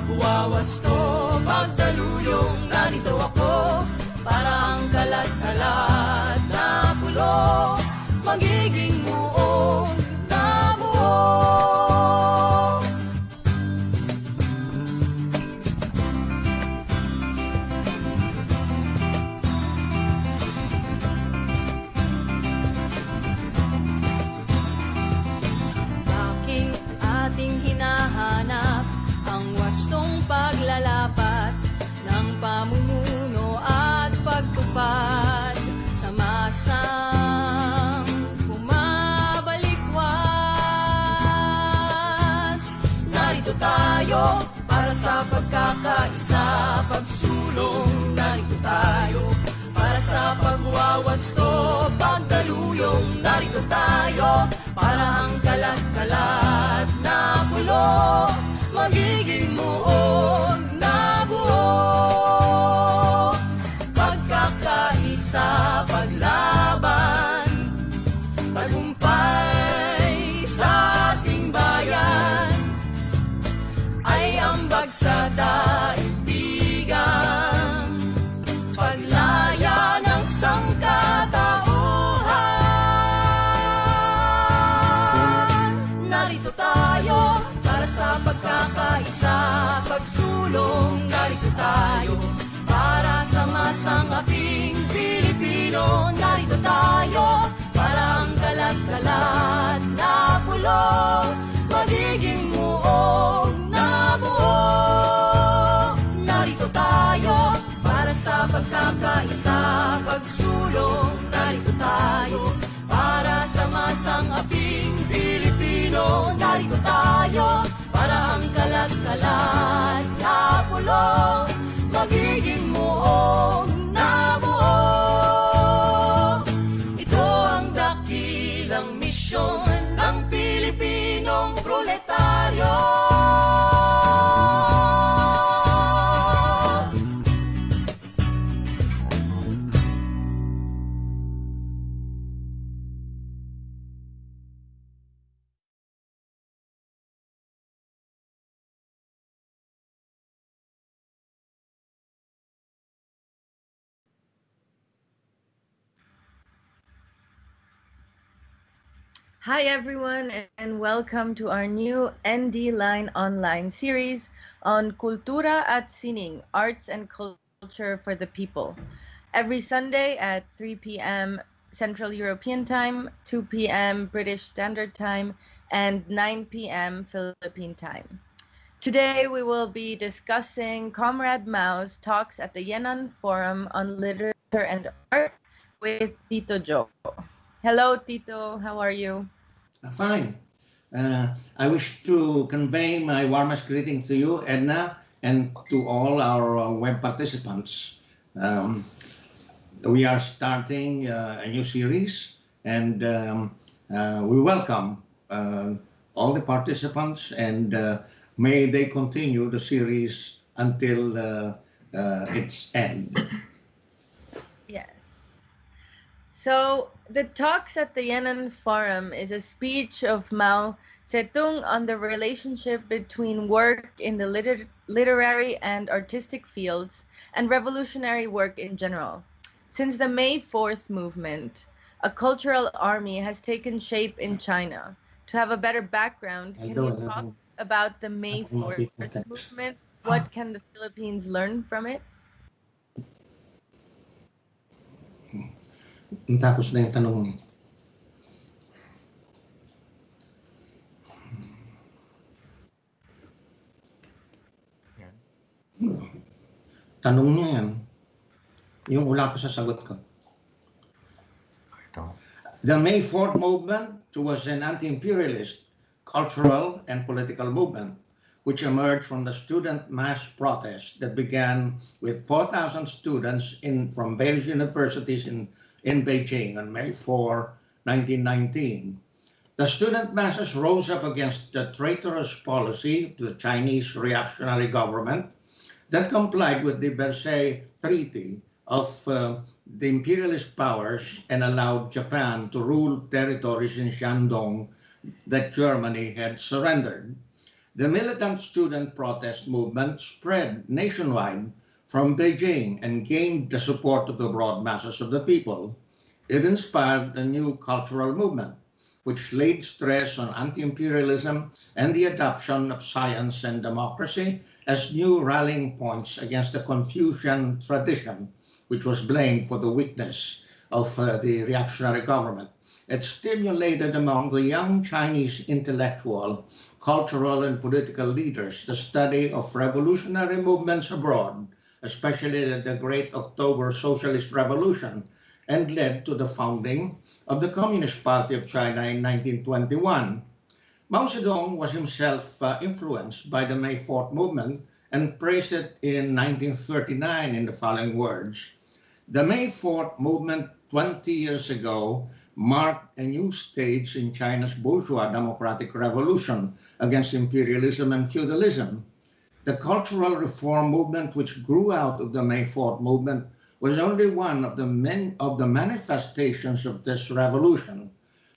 pagwawasto kalat-kalat magiging muog na. Narito tayo para sa pagkakaisa, pagsulong. Narito tayo para sa masangaping Pilipino. Narito tayo para ang kalat-kalat na pulo magiging muog Hi, everyone, and welcome to our new ND Line online series on Cultura at Sining, Arts and Culture for the People. Every Sunday at 3 p.m. Central European Time, 2 p.m. British Standard Time, and 9 p.m. Philippine Time. Today, we will be discussing Comrade Mao's talks at the Yenan Forum on Literature and Art with Tito Joe. Hello, Tito. How are you? Uh, Fine. Uh, I wish to convey my warmest greetings to you, Edna, and to all our uh, web participants. Um, we are starting uh, a new series, and um, uh, we welcome all the participants, and may they continue the series until its end. So the talks at the Yenan Forum is a speech of Mao Zedong on the relationship between work in the liter- literary and artistic fields and revolutionary work in general. Since the May 4th movement, a cultural army has taken shape in China. To have a better background, can you talk about the May 4th movement? What can the Philippines learn from it? Tapos na yung tanong mo. Tanong niya yan. Yung wala pa sa sagot ko. The May 4th movement was an anti-imperialist cultural and political movement which emerged from the student mass protest that began with 4,000 students in, from various universities in, in Beijing on May 4, 1919. The student masses rose up against the traitorous policy of the Chinese reactionary government that complied with the Versailles Treaty of uh, the imperialist powers and allowed Japan to rule territories in Shandong that Germany had surrendered. The militant student protest movement spread nationwide from Beijing and gained the support of the broad masses of the people. It inspired a new cultural movement, which laid stress on anti-imperialism and the adoption of science and democracy as new rallying points against the Confucian tradition, which was blamed for the weakness of uh, the reactionary government. It stimulated among the young Chinese intellectual, cultural, and political leaders the study of revolutionary movements abroad, especially the Great October Socialist Revolution, and led to the founding of the Communist Party of China in 1921. Mao Zedong was himself uh, influenced by the May 4th movement and praised it in 1939 in the following words. The May 4th movement 20 years ago marked a new stage in China's bourgeois democratic revolution against imperialism and feudalism. The cultural reform movement which grew out of the May 4th movement was only one of the, many, of the manifestations of this revolution.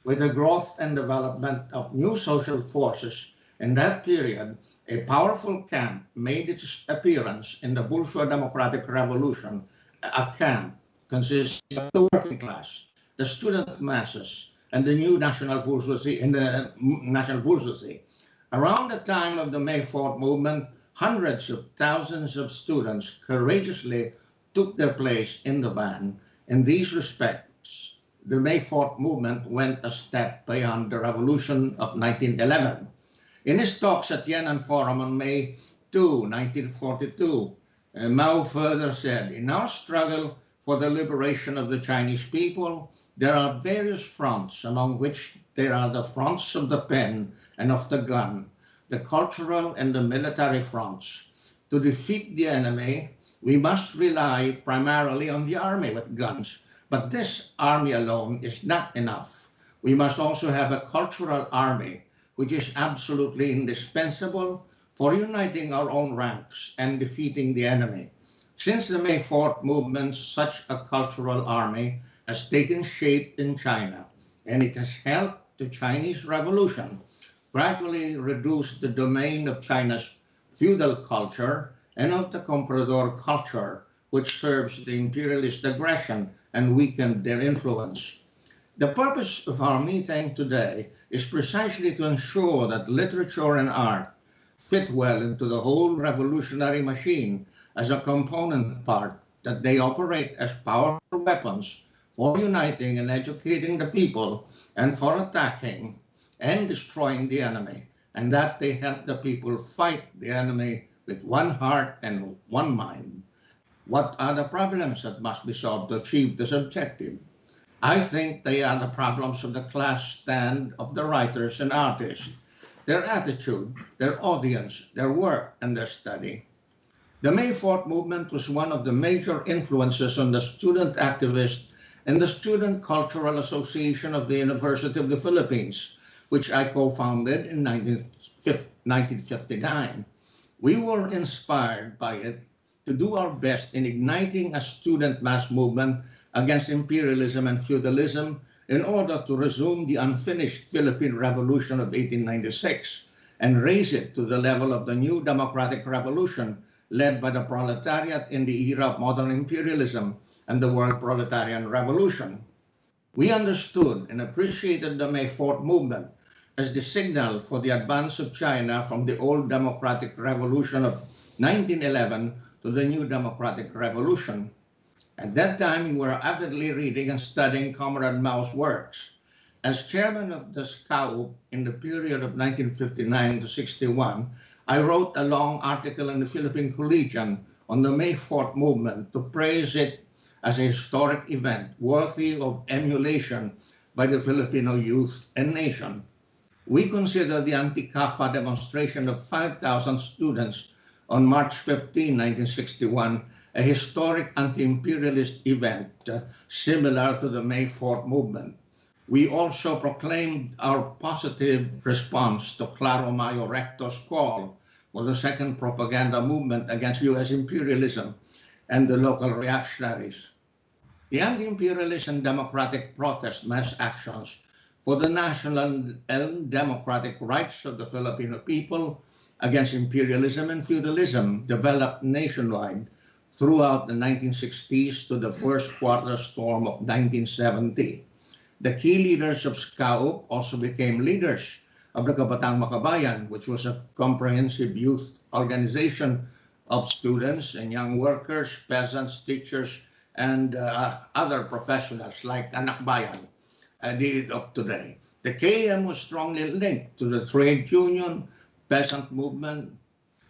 With the growth and development of new social forces in that period, a powerful camp made its appearance in the bourgeois democratic revolution, a camp consisting of the working class, the student masses, and the new national bourgeoisie in the mm, national bourgeoisie. Around the time of the May 4th movement, hundreds of thousands of students courageously took their place in the van. In these respects, the May 4th movement went a step beyond the revolution of 1911. In his talks at Yan'an Forum on May 2, 1942, uh, Mao further said, in our struggle for the liberation of the Chinese people, there are various fronts, among which there are the fronts of the pen and of the gun, the cultural and the military fronts. To defeat the enemy, we must rely primarily on the army with guns. But this army alone is not enough. We must also have a cultural army, which is absolutely indispensable for uniting our own ranks and defeating the enemy. Since the May 4th movement, such a cultural army has taken shape in China, and it has helped the Chinese Revolution gradually reduced the domain of China's feudal culture and of the comprador culture, which serves the imperialist aggression and weakened their influence. The purpose of our meeting today is precisely to ensure that literature and art fit well into the whole revolutionary machine as a component part, that they operate as powerful weapons for uniting and educating the people and for attacking and destroying the enemy, and that they help the people fight the enemy with one heart and one mind. What are the problems that must be solved to achieve this objective? I think they are the problems of the class stand of the writers and artists, their attitude, their audience, their work, and their study. The May 4th movement was one of the major influences on the student activists and the Student Cultural Association of the University of the Philippines, which I co-founded in 1959. We were inspired by it to do our best in igniting a student mass movement against imperialism and feudalism in order to resume the unfinished Philippine Revolution of 1896 and raise it to the level of the new democratic revolution led by the proletariat in the era of modern imperialism and the world proletarian revolution. We understood and appreciated the May 4th movement as the signal for the advance of China from the old democratic revolution of 1911 to the new democratic revolution. At that time, you were avidly reading and studying Comrade Mao's works. As chairman of the SCAUP in the period of 1959 to 61, I wrote a long article in the Philippine Collegian on the May 4th movement to praise it as a historic event worthy of emulation by the Filipino youth and nation we consider the anti-CAFA demonstration of 5,000 students on March 15, 1961, a historic anti-imperialist event uh, similar to the May 4th movement. We also proclaimed our positive response to Claro Mayo Recto's call for the second propaganda movement against U.S. imperialism and the local reactionaries. The anti-imperialist and democratic protest mass actions for the national and democratic rights of the Filipino people against imperialism and feudalism developed nationwide throughout the 1960s to the first quarter storm of 1970. The key leaders of SCAUP also became leaders of the Kabataan Makabayan, which was a comprehensive youth organization of students and young workers, peasants, teachers, and uh, other professionals like Anakbayan uh, did of today. The KM was strongly linked to the trade union, peasant movement,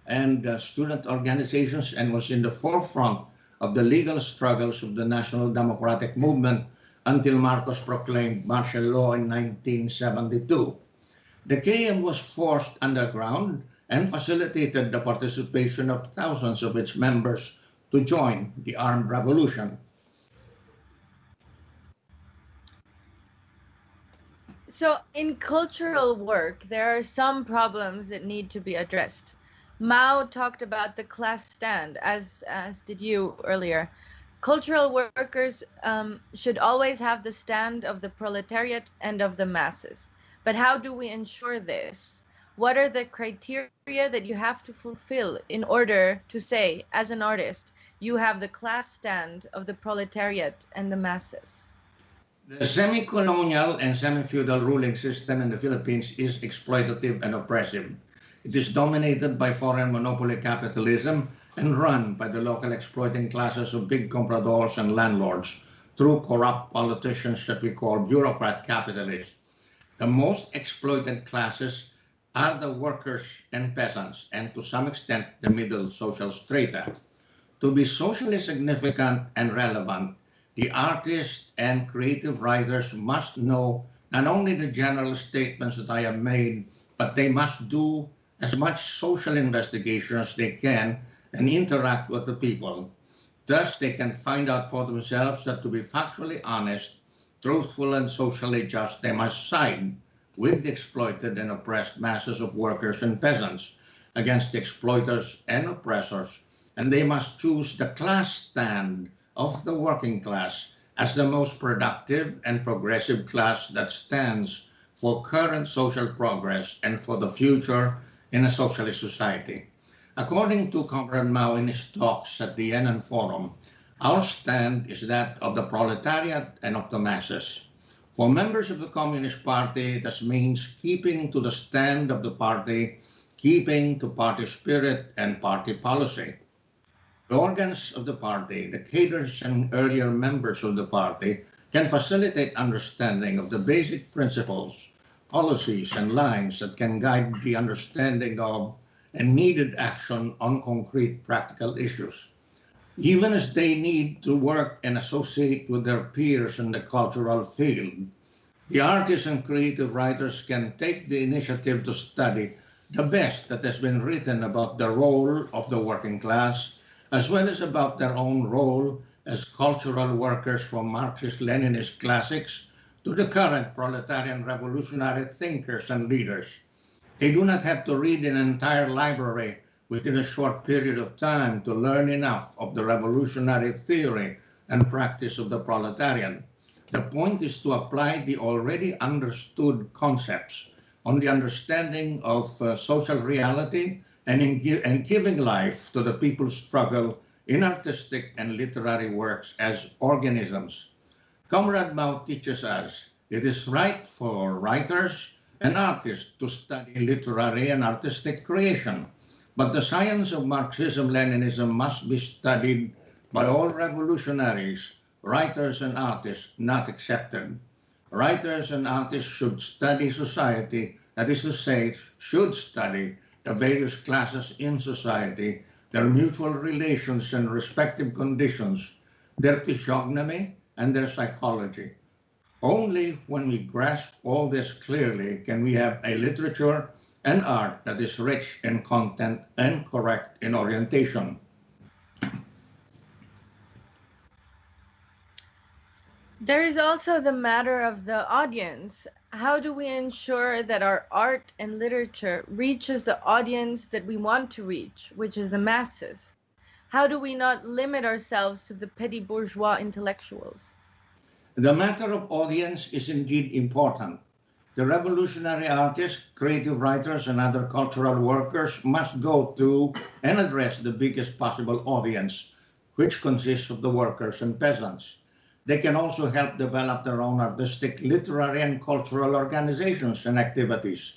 and uh, student organizations and was in the forefront of the legal struggles of the National Democratic Movement until Marcos proclaimed martial law in 1972. The KM was forced underground and facilitated the participation of thousands of its members to join the armed revolution. So, in cultural work, there are some problems that need to be addressed. Mao talked about the class stand, as as did you earlier. Cultural workers um, should always have the stand of the proletariat and of the masses. But how do we ensure this? What are the criteria that you have to fulfill in order to say, as an artist, you have the class stand of the proletariat and the masses? The semi-colonial and semi-feudal ruling system in the Philippines is exploitative and oppressive. It is dominated by foreign monopoly capitalism and run by the local exploiting classes of big compradors and landlords through corrupt politicians that we call bureaucrat capitalists. The most exploited classes are the workers and peasants, and to some extent, the middle social strata. To be socially significant and relevant, the artists and creative writers must know not only the general statements that I have made, but they must do as much social investigation as they can and interact with the people. Thus, they can find out for themselves that to be factually honest, truthful, and socially just, they must side with the exploited and oppressed masses of workers and peasants against the exploiters and oppressors, and they must choose the class stand of the working class as the most productive and progressive class that stands for current social progress and for the future in a socialist society. According to Comrade Mao in his talks at the Yan'an Forum, our stand is that of the proletariat and of the masses. For members of the Communist Party, this means keeping to the stand of the party, keeping to party spirit and party policy. The organs of the party, the cadres and earlier members of the party can facilitate understanding of the basic principles policies and lines that can guide the understanding of and needed action on concrete practical issues. Even as they need to work and associate with their peers in the cultural field, the artists and creative writers can take the initiative to study the best that has been written about the role of the working class, as well as about their own role as cultural workers from Marxist-Leninist classics to the current proletarian revolutionary thinkers and leaders. They do not have to read an entire library within a short period of time to learn enough of the revolutionary theory and practice of the proletarian. The point is to apply the already understood concepts on the understanding of uh, social reality and in gi and giving life to the people's struggle in artistic and literary works as organisms Comrade Mao teaches us it is right for writers and artists to study literary and artistic creation, but the science of Marxism-Leninism must be studied by all revolutionaries, writers and artists not accepted. Writers and artists should study society, that is to say, should study the various classes in society, their mutual relations and respective conditions, their physiognomy, and their psychology. Only when we grasp all this clearly can we have a literature and art that is rich in content and correct in orientation. There is also the matter of the audience. How do we ensure that our art and literature reaches the audience that we want to reach, which is the masses? How do we not limit ourselves to the petty bourgeois intellectuals? The matter of audience is indeed important. the revolutionary artists, creative writers, and other cultural workers must go to and address the biggest possible audience, which consists of the workers and peasants. They can also help develop their own artistic, literary, and cultural organizations and activities.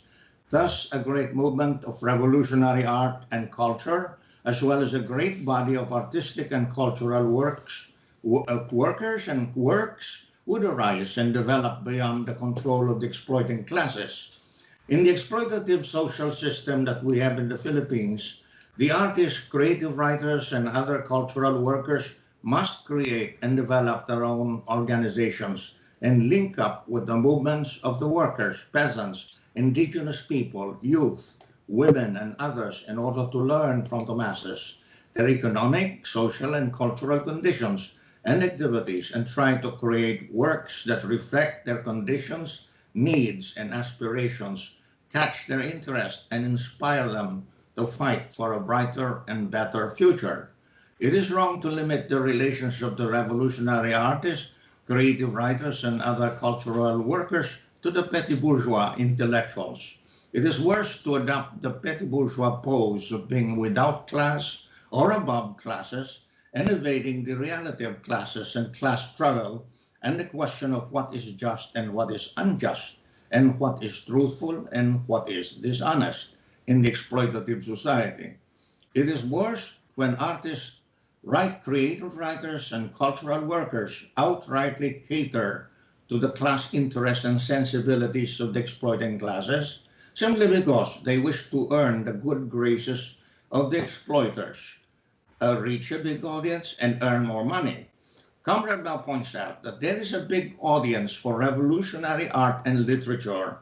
Thus, a great movement of revolutionary art and culture, as well as a great body of artistic and cultural works, uh, workers and works would arise and develop beyond the control of the exploiting classes. In the exploitative social system that we have in the Philippines, the artists, creative writers, and other cultural workers must create and develop their own organizations and link up with the movements of the workers, peasants, indigenous people, youth, women, and others in order to learn from the masses their economic, social, and cultural conditions and activities and try to create works that reflect their conditions, needs, and aspirations, catch their interest, and inspire them to fight for a brighter and better future. It is wrong to limit the relationship of the revolutionary artists, creative writers, and other cultural workers to the petty bourgeois intellectuals. It is worse to adopt the petty bourgeois pose of being without class or above classes and evading the reality of classes and class struggle and the question of what is just and what is unjust and what is truthful and what is dishonest in the exploitative society. It is worse when artists right creative writers and cultural workers outrightly cater to the class interests and sensibilities of the exploiting classes simply because they wish to earn the good graces of the exploiters, uh, reach a big audience, and earn more money. Comrade Mao points out that there is a big audience for revolutionary art and literature.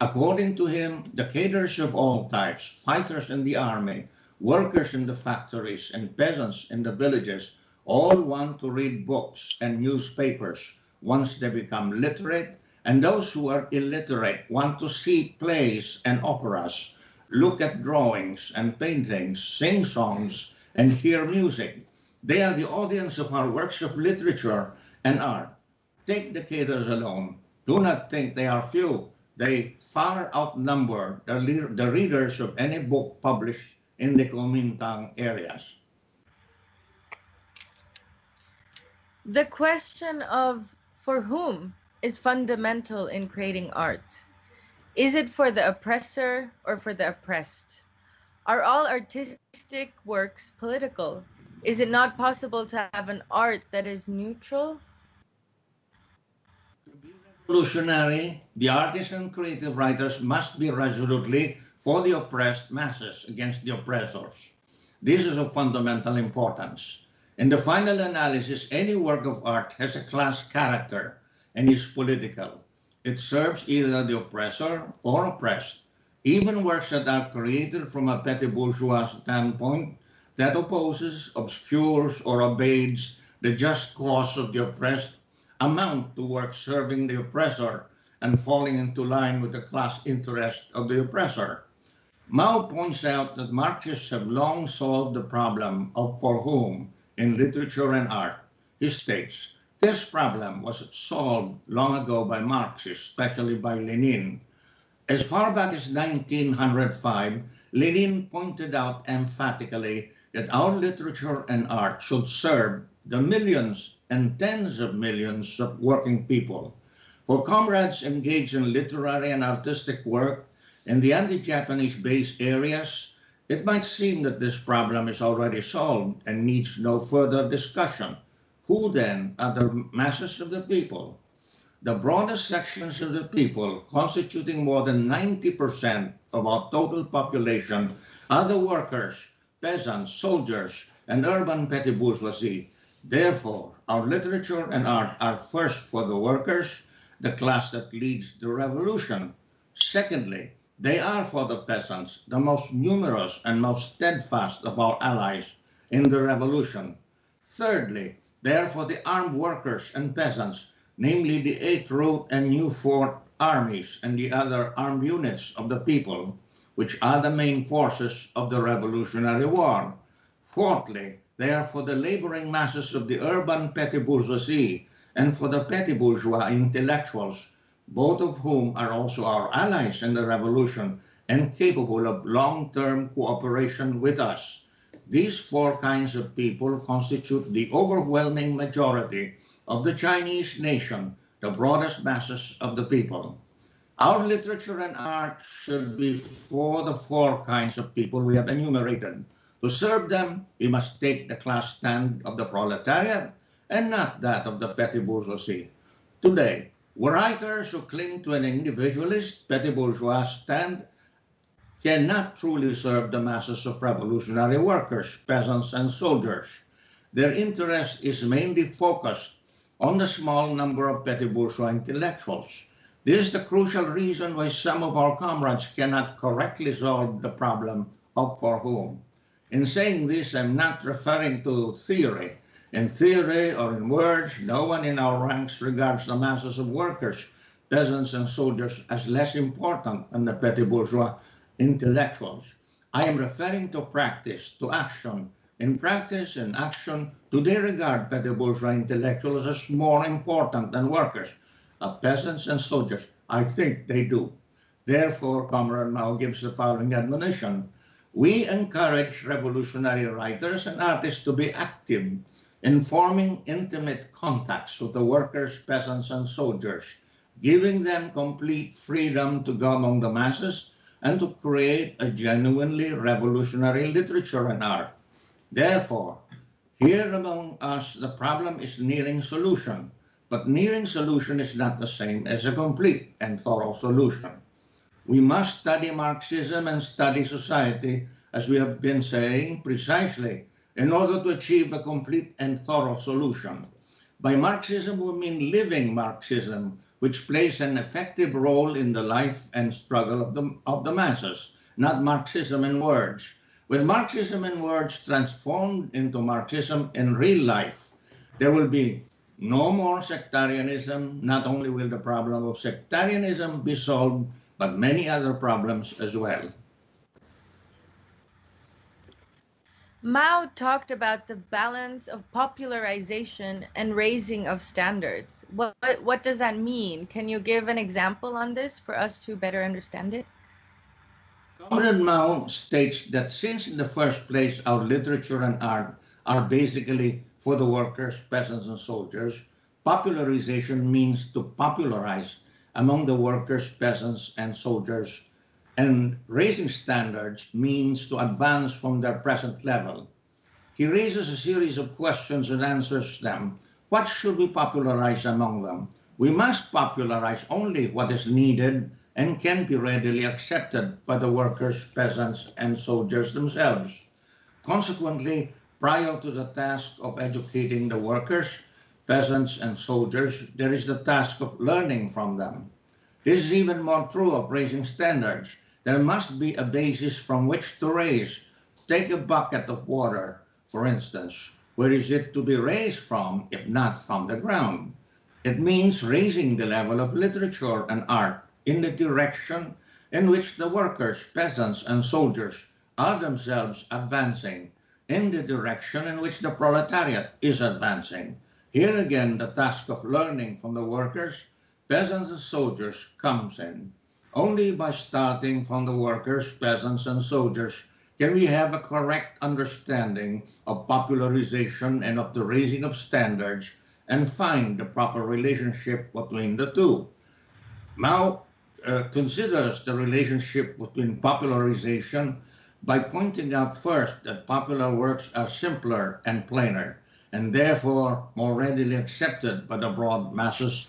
According to him, the cadres of all types, fighters in the army, workers in the factories and peasants in the villages all want to read books and newspapers once they become literate, and those who are illiterate want to see plays and operas, look at drawings and paintings, sing songs, and hear music. They are the audience of our works of literature and art. Take the cadres alone. Do not think they are few. They far outnumber the, the readers of any book published in the Kuomintang areas. The question of for whom is fundamental in creating art. Is it for the oppressor or for the oppressed? Are all artistic works political? Is it not possible to have an art that is neutral? To be revolutionary, the artists and creative writers must be resolutely for the oppressed masses against the oppressors. This is of fundamental importance. In the final analysis, any work of art has a class character and is political. It serves either the oppressor or oppressed. Even works that are created from a petty bourgeois standpoint that opposes, obscures, or obeys the just cause of the oppressed amount to work serving the oppressor and falling into line with the class interest of the oppressor. Mao points out that Marxists have long solved the problem of for whom in literature and art. He states, this problem was solved long ago by Marxists, especially by Lenin. As far back as 1905, Lenin pointed out emphatically that our literature and art should serve the millions and tens of millions of working people. For comrades engaged in literary and artistic work, in the anti-Japanese based areas, it might seem that this problem is already solved and needs no further discussion. Who then are the masses of the people? The broadest sections of the people, constituting more than 90% of our total population, are the workers, peasants, soldiers, and urban petty bourgeoisie. Therefore, our literature and art are first for the workers, the class that leads the revolution. Secondly, they are for the peasants the most numerous and most steadfast of our allies in the revolution. Thirdly, they are for the armed workers and peasants, namely the 8th Route and New Fourth armies and the other armed units of the people, which are the main forces of the Revolutionary War. Fourthly, they are for the laboring masses of the urban petty bourgeoisie and for the petty bourgeois intellectuals both of whom are also our allies in the revolution and capable of long-term cooperation with us. These four kinds of people constitute the overwhelming majority of the Chinese nation, the broadest masses of the people. Our literature and art should be for the four kinds of people we have enumerated. To serve them, we must take the class stand of the proletariat and not that of the petty bourgeoisie. Today, writers who cling to an individualist petty bourgeois stand cannot truly serve the masses of revolutionary workers, peasants, and soldiers. Their interest is mainly focused on the small number of petty bourgeois intellectuals this is the crucial reason why some of our comrades cannot correctly solve the problem of for whom. In saying this, I'm not referring to theory. In theory or in words, no one in our ranks regards the masses of workers, peasants, and soldiers as less important than the petty bourgeois intellectuals. I am referring to practice, to action. In practice and action, do they regard petty bourgeois intellectuals as more important than workers? of peasants and soldiers? I think they do. Therefore, Comrade Mao gives the following admonition. We encourage revolutionary writers and artists to be active in forming intimate contacts with the workers, peasants, and soldiers, giving them complete freedom to go among the masses and to create a genuinely revolutionary literature and art. Therefore, here among us, the problem is nearing solution. But nearing solution is not the same as a complete and thorough solution. We must study Marxism and study society, as we have been saying, precisely in order to achieve a complete and thorough solution. By Marxism, we mean living Marxism, which plays an effective role in the life and struggle of the, of the masses, not Marxism in words. With Marxism in words transformed into Marxism in real life, there will be no more sectarianism. Not only will the problem of sectarianism be solved, but many other problems as well. Mao talked about the balance of popularization and raising of standards. What, what does that mean? Can you give an example on this for us to better understand it? Comrade Mao states that since in the first place our literature and art are basically for the workers, peasants, and soldiers. Popularization means to popularize among the workers, peasants, and soldiers. And raising standards means to advance from their present level. He raises a series of questions and answers them. What should we popularize among them? We must popularize only what is needed and can be readily accepted by the workers, peasants, and soldiers themselves. Consequently, prior to the task of educating the workers, peasants, and soldiers, there is the task of learning from them. This is even more true of raising standards. There must be a basis from which to raise. Take a bucket of water, for instance. Where is it to be raised from, if not from the ground? It means raising the level of literature and art in the direction in which the workers, peasants, and soldiers are themselves advancing in the direction in which the proletariat is advancing. Here again, the task of learning from the workers, peasants, and soldiers comes in. Only by starting from the workers, peasants, and soldiers can we have a correct understanding of popularization and of the raising of standards and find the proper relationship between the two. Mao uh, considers the relationship between popularization by pointing out first that popular works are simpler and plainer, and therefore more readily accepted by the broad masses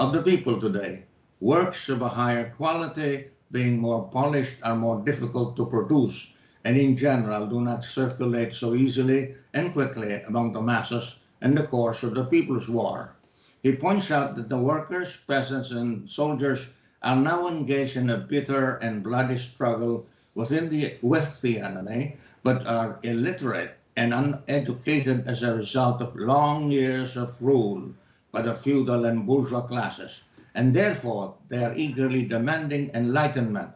of the people today. Works of a higher quality, being more polished, are more difficult to produce, and in general do not circulate so easily and quickly among the masses in the course of the People's War. He points out that the workers, peasants, and soldiers are now engaged in a bitter and bloody struggle within the, with the enemy, but are illiterate and uneducated as a result of long years of rule by the feudal and bourgeois classes, and therefore they are eagerly demanding enlightenment,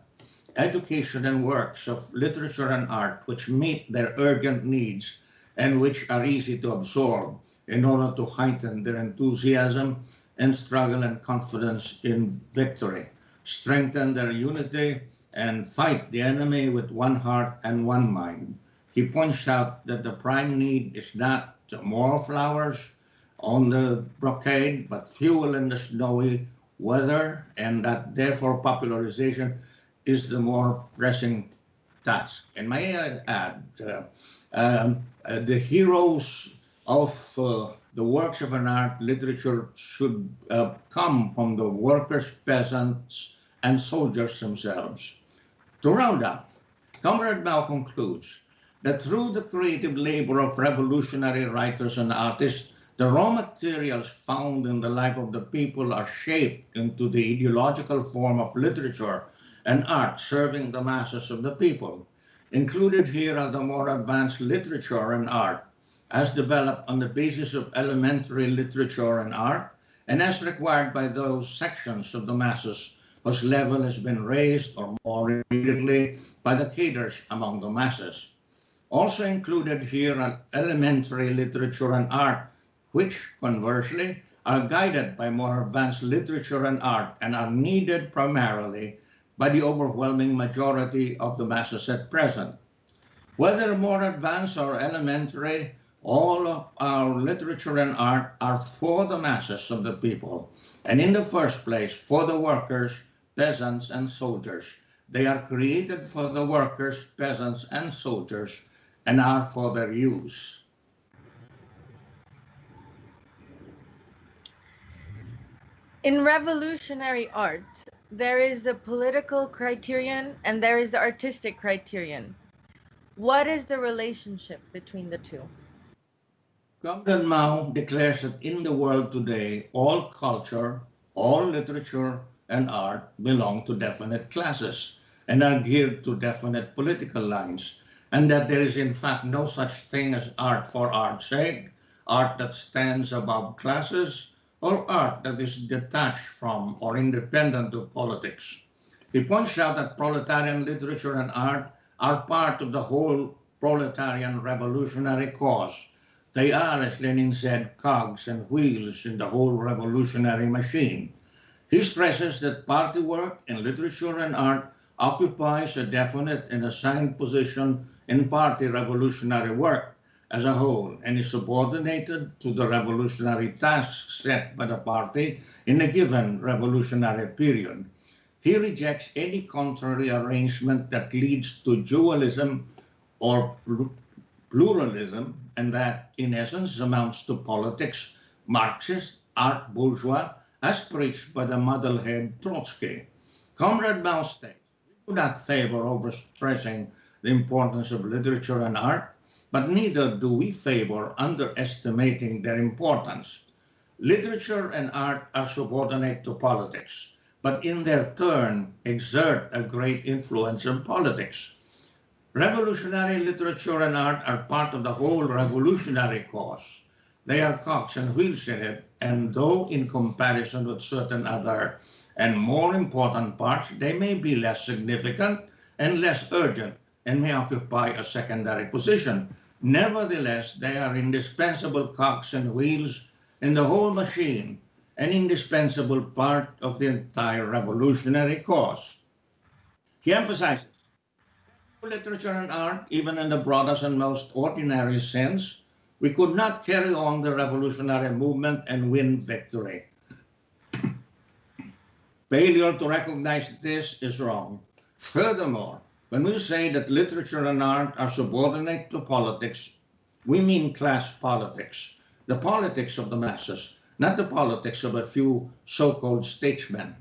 education and works of literature and art which meet their urgent needs and which are easy to absorb in order to heighten their enthusiasm and struggle and confidence in victory, strengthen their unity, and fight the enemy with one heart and one mind. He points out that the prime need is not more flowers on the brocade, but fuel in the snowy weather, and that therefore popularization is the more pressing task. And may I add, uh, um, uh, the heroes of uh, the works of an art literature should uh, come from the workers, peasants, and soldiers themselves. To round up, Comrade Mao concludes that through the creative labor of revolutionary writers and artists, the raw materials found in the life of the people are shaped into the ideological form of literature and art serving the masses of the people. Included here are the more advanced literature and art as developed on the basis of elementary literature and art and as required by those sections of the masses whose level has been raised or more immediately by the cadres among the masses. Also included here are elementary literature and art, which conversely are guided by more advanced literature and art and are needed primarily by the overwhelming majority of the masses at present. Whether more advanced or elementary, all of our literature and art are for the masses of the people, and in the first place, for the workers, peasants, and soldiers. They are created for the workers, peasants, and soldiers, and are for their use. In revolutionary art, there is the political criterion and there is the artistic criterion. What is the relationship between the two? Comrade Mao declares that in the world today, all culture, all literature, and art belong to definite classes and are geared to definite political lines, and that there is in fact no such thing as art for art's sake, art that stands above classes, or art that is detached from or independent of politics. He points out that proletarian literature and art are part of the whole proletarian revolutionary cause they are, as Lenin said, cogs and wheels in the whole revolutionary machine. He stresses that party work in literature and art occupies a definite and assigned position in party revolutionary work as a whole and is subordinated to the revolutionary tasks set by the party in a given revolutionary period. He rejects any contrary arrangement that leads to dualism or pluralism, and that in essence amounts to politics, Marxist, art bourgeois, as preached by the muddlehead Trotsky. Comrade Mao states, we do not favor overstressing the importance of literature and art, but neither do we favor underestimating their importance. Literature and art are subordinate to politics, but in their turn exert a great influence on politics. Revolutionary literature and art are part of the whole revolutionary cause. They are cogs and wheels in it, and though in comparison with certain other and more important parts, they may be less significant and less urgent and may occupy a secondary position. Nevertheless, they are indispensable cogs and wheels in the whole machine, an indispensable part of the entire revolutionary cause. He emphasizes literature and art, even in the broadest and most ordinary sense, we could not carry on the revolutionary movement and win victory. Failure to recognize this is wrong. Furthermore, when we say that literature and art are subordinate to politics, we mean class politics, the politics of the masses, not the politics of a few so-called statesmen.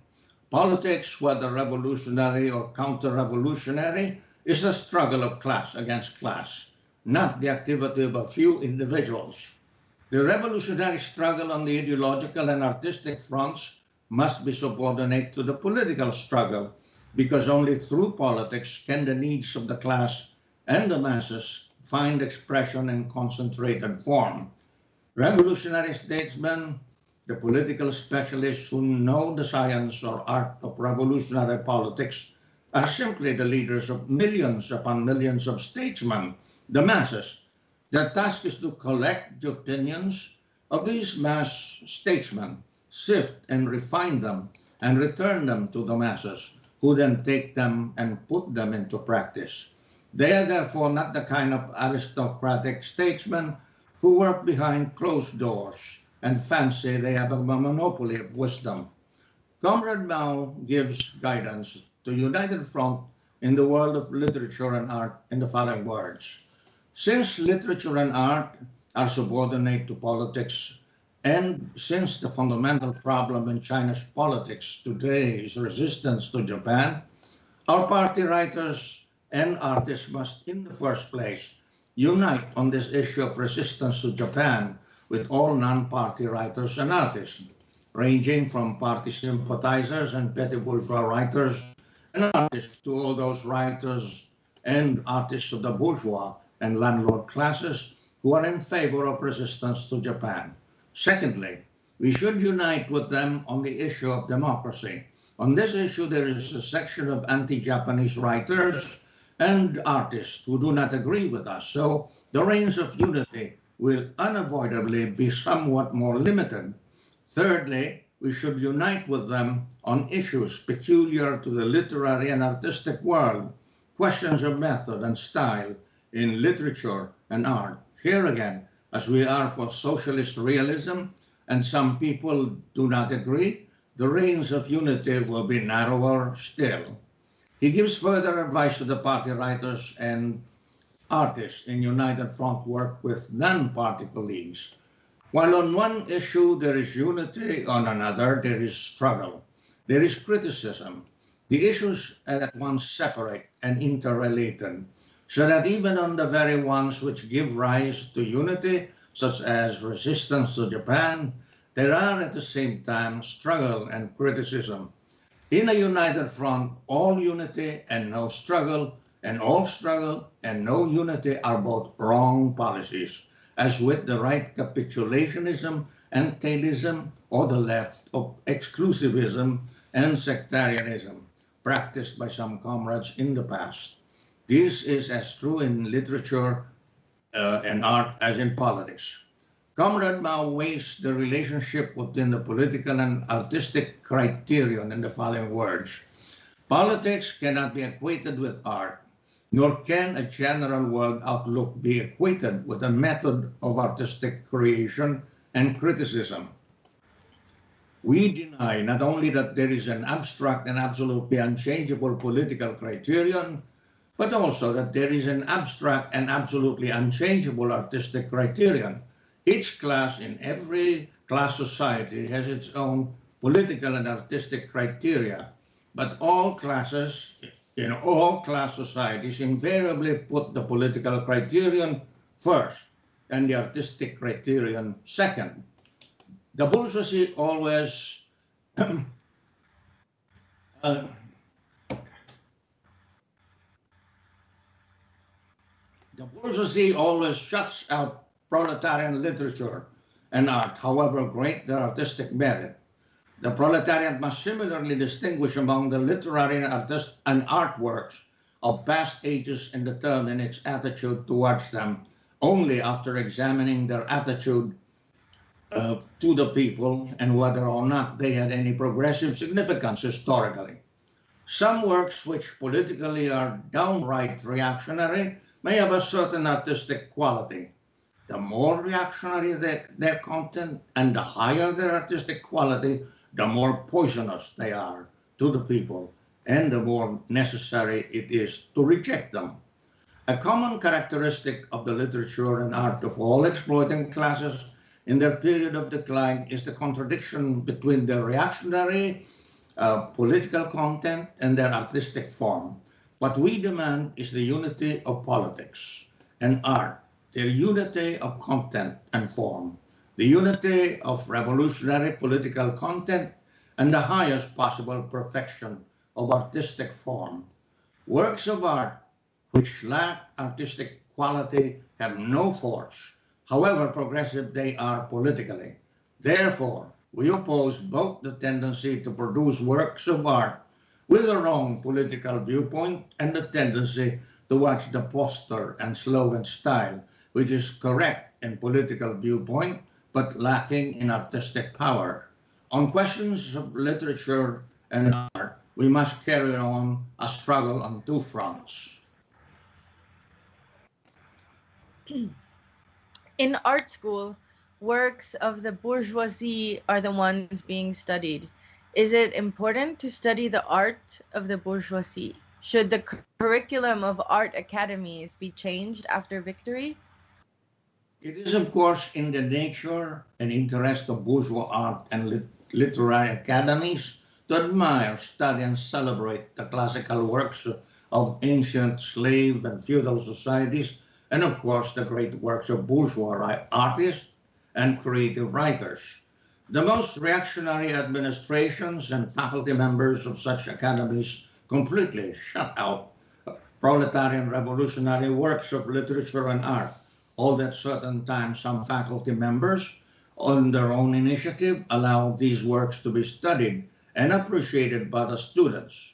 Politics, whether revolutionary or counter-revolutionary, is a struggle of class against class, not the activity of a few individuals. The revolutionary struggle on the ideological and artistic fronts must be subordinate to the political struggle because only through politics can the needs of the class and the masses find expression in concentrated form. Revolutionary statesmen, the political specialists who know the science or art of revolutionary politics are simply the leaders of millions upon millions of statesmen, the masses. Their task is to collect the opinions of these mass statesmen sift and refine them, and return them to the masses, then take them and put them into practice. They are therefore not the kind of aristocratic statesmen who work behind closed doors and fancy they have a monopoly of wisdom. Comrade Mao gives guidance to United Front in the world of literature and art in the following words. Since literature and art are subordinate to politics, and since the fundamental problem in China's politics today is resistance to Japan, our party writers and artists must, in the first place, unite on this issue of resistance to Japan with all non-party writers and artists, ranging from party sympathizers and petty bourgeois writers and artists to all those writers and artists of the bourgeois and landlord classes who are in favor of resistance to Japan. Secondly, we should unite with them on the issue of democracy. On this issue, there is a section of anti-Japanese writers and artists who do not agree with us. So the range of unity will unavoidably be somewhat more limited. Thirdly, we should unite with them on issues peculiar to the literary and artistic world, questions of method and style in literature and art. Here again, as we are for socialist realism, and some people do not agree, the range of unity will be narrower still. He gives further advice to the party writers and artists in United Front work with non-party colleagues while on one issue there is unity, on another there is struggle. There is criticism. The issues are at once separate and interrelated, so that even on the very ones which give rise to unity, such as resistance to Japan, there are at the same time struggle and criticism. In a united front, all unity and no struggle, and all struggle and no unity are both wrong policies as with the right capitulationism and tailism or the left of exclusivism and sectarianism practiced by some comrades in the past. This is as true in literature uh, and art as in politics. Comrade Mao weighs the relationship within the political and artistic criterion in the following words. Politics cannot be equated with art nor can a general world outlook be equated with a method of artistic creation and criticism. We deny not only that there is an abstract and absolutely unchangeable political criterion, but also that there is an abstract and absolutely unchangeable artistic criterion. Each class in every class society has its own political and artistic criteria, but all classes in all class societies invariably put the political criterion first and the artistic criterion second. The bourgeoisie always uh, the bourgeoisie always shuts out proletarian literature and art, however great their artistic merit. The proletariat must similarly distinguish among the literary and, artist and artworks of past ages and determine its attitude towards them only after examining their attitude uh, to the people and whether or not they had any progressive significance historically. Some works which politically are downright reactionary may have a certain artistic quality. The more reactionary their, content and the higher their artistic quality, the more poisonous they are to the people and the more necessary it is to reject them. A common characteristic of the literature and art of all exploiting classes in their period of decline is the contradiction between their reactionary uh, political content and their artistic form. What we demand is the unity of politics and art, their unity of content and form the unity of revolutionary political content, and the highest possible perfection of artistic form. Works of art which lack artistic quality have no force, however progressive they are politically. Therefore, we oppose both the tendency to produce works of art with a wrong political viewpoint and the tendency to watch the poster and slogan style, which is correct in political viewpoint but lacking in artistic power. On questions of literature and art, we must carry on a struggle on two fronts. In art school, works of the bourgeoisie are the ones being studied. Is it important to study the art of the bourgeoisie? Should the curriculum of art academies be changed after victory? It is, of course, in the nature and interest of bourgeois art and lit literary academies to admire, study, and celebrate the classical works of ancient slave and feudal societies, and of course, the great works of bourgeois artists and creative writers. The most reactionary administrations and faculty members of such academies completely shut out proletarian revolutionary works of literature and art. All that certain times some faculty members on their own initiative allowed these works to be studied and appreciated by the students.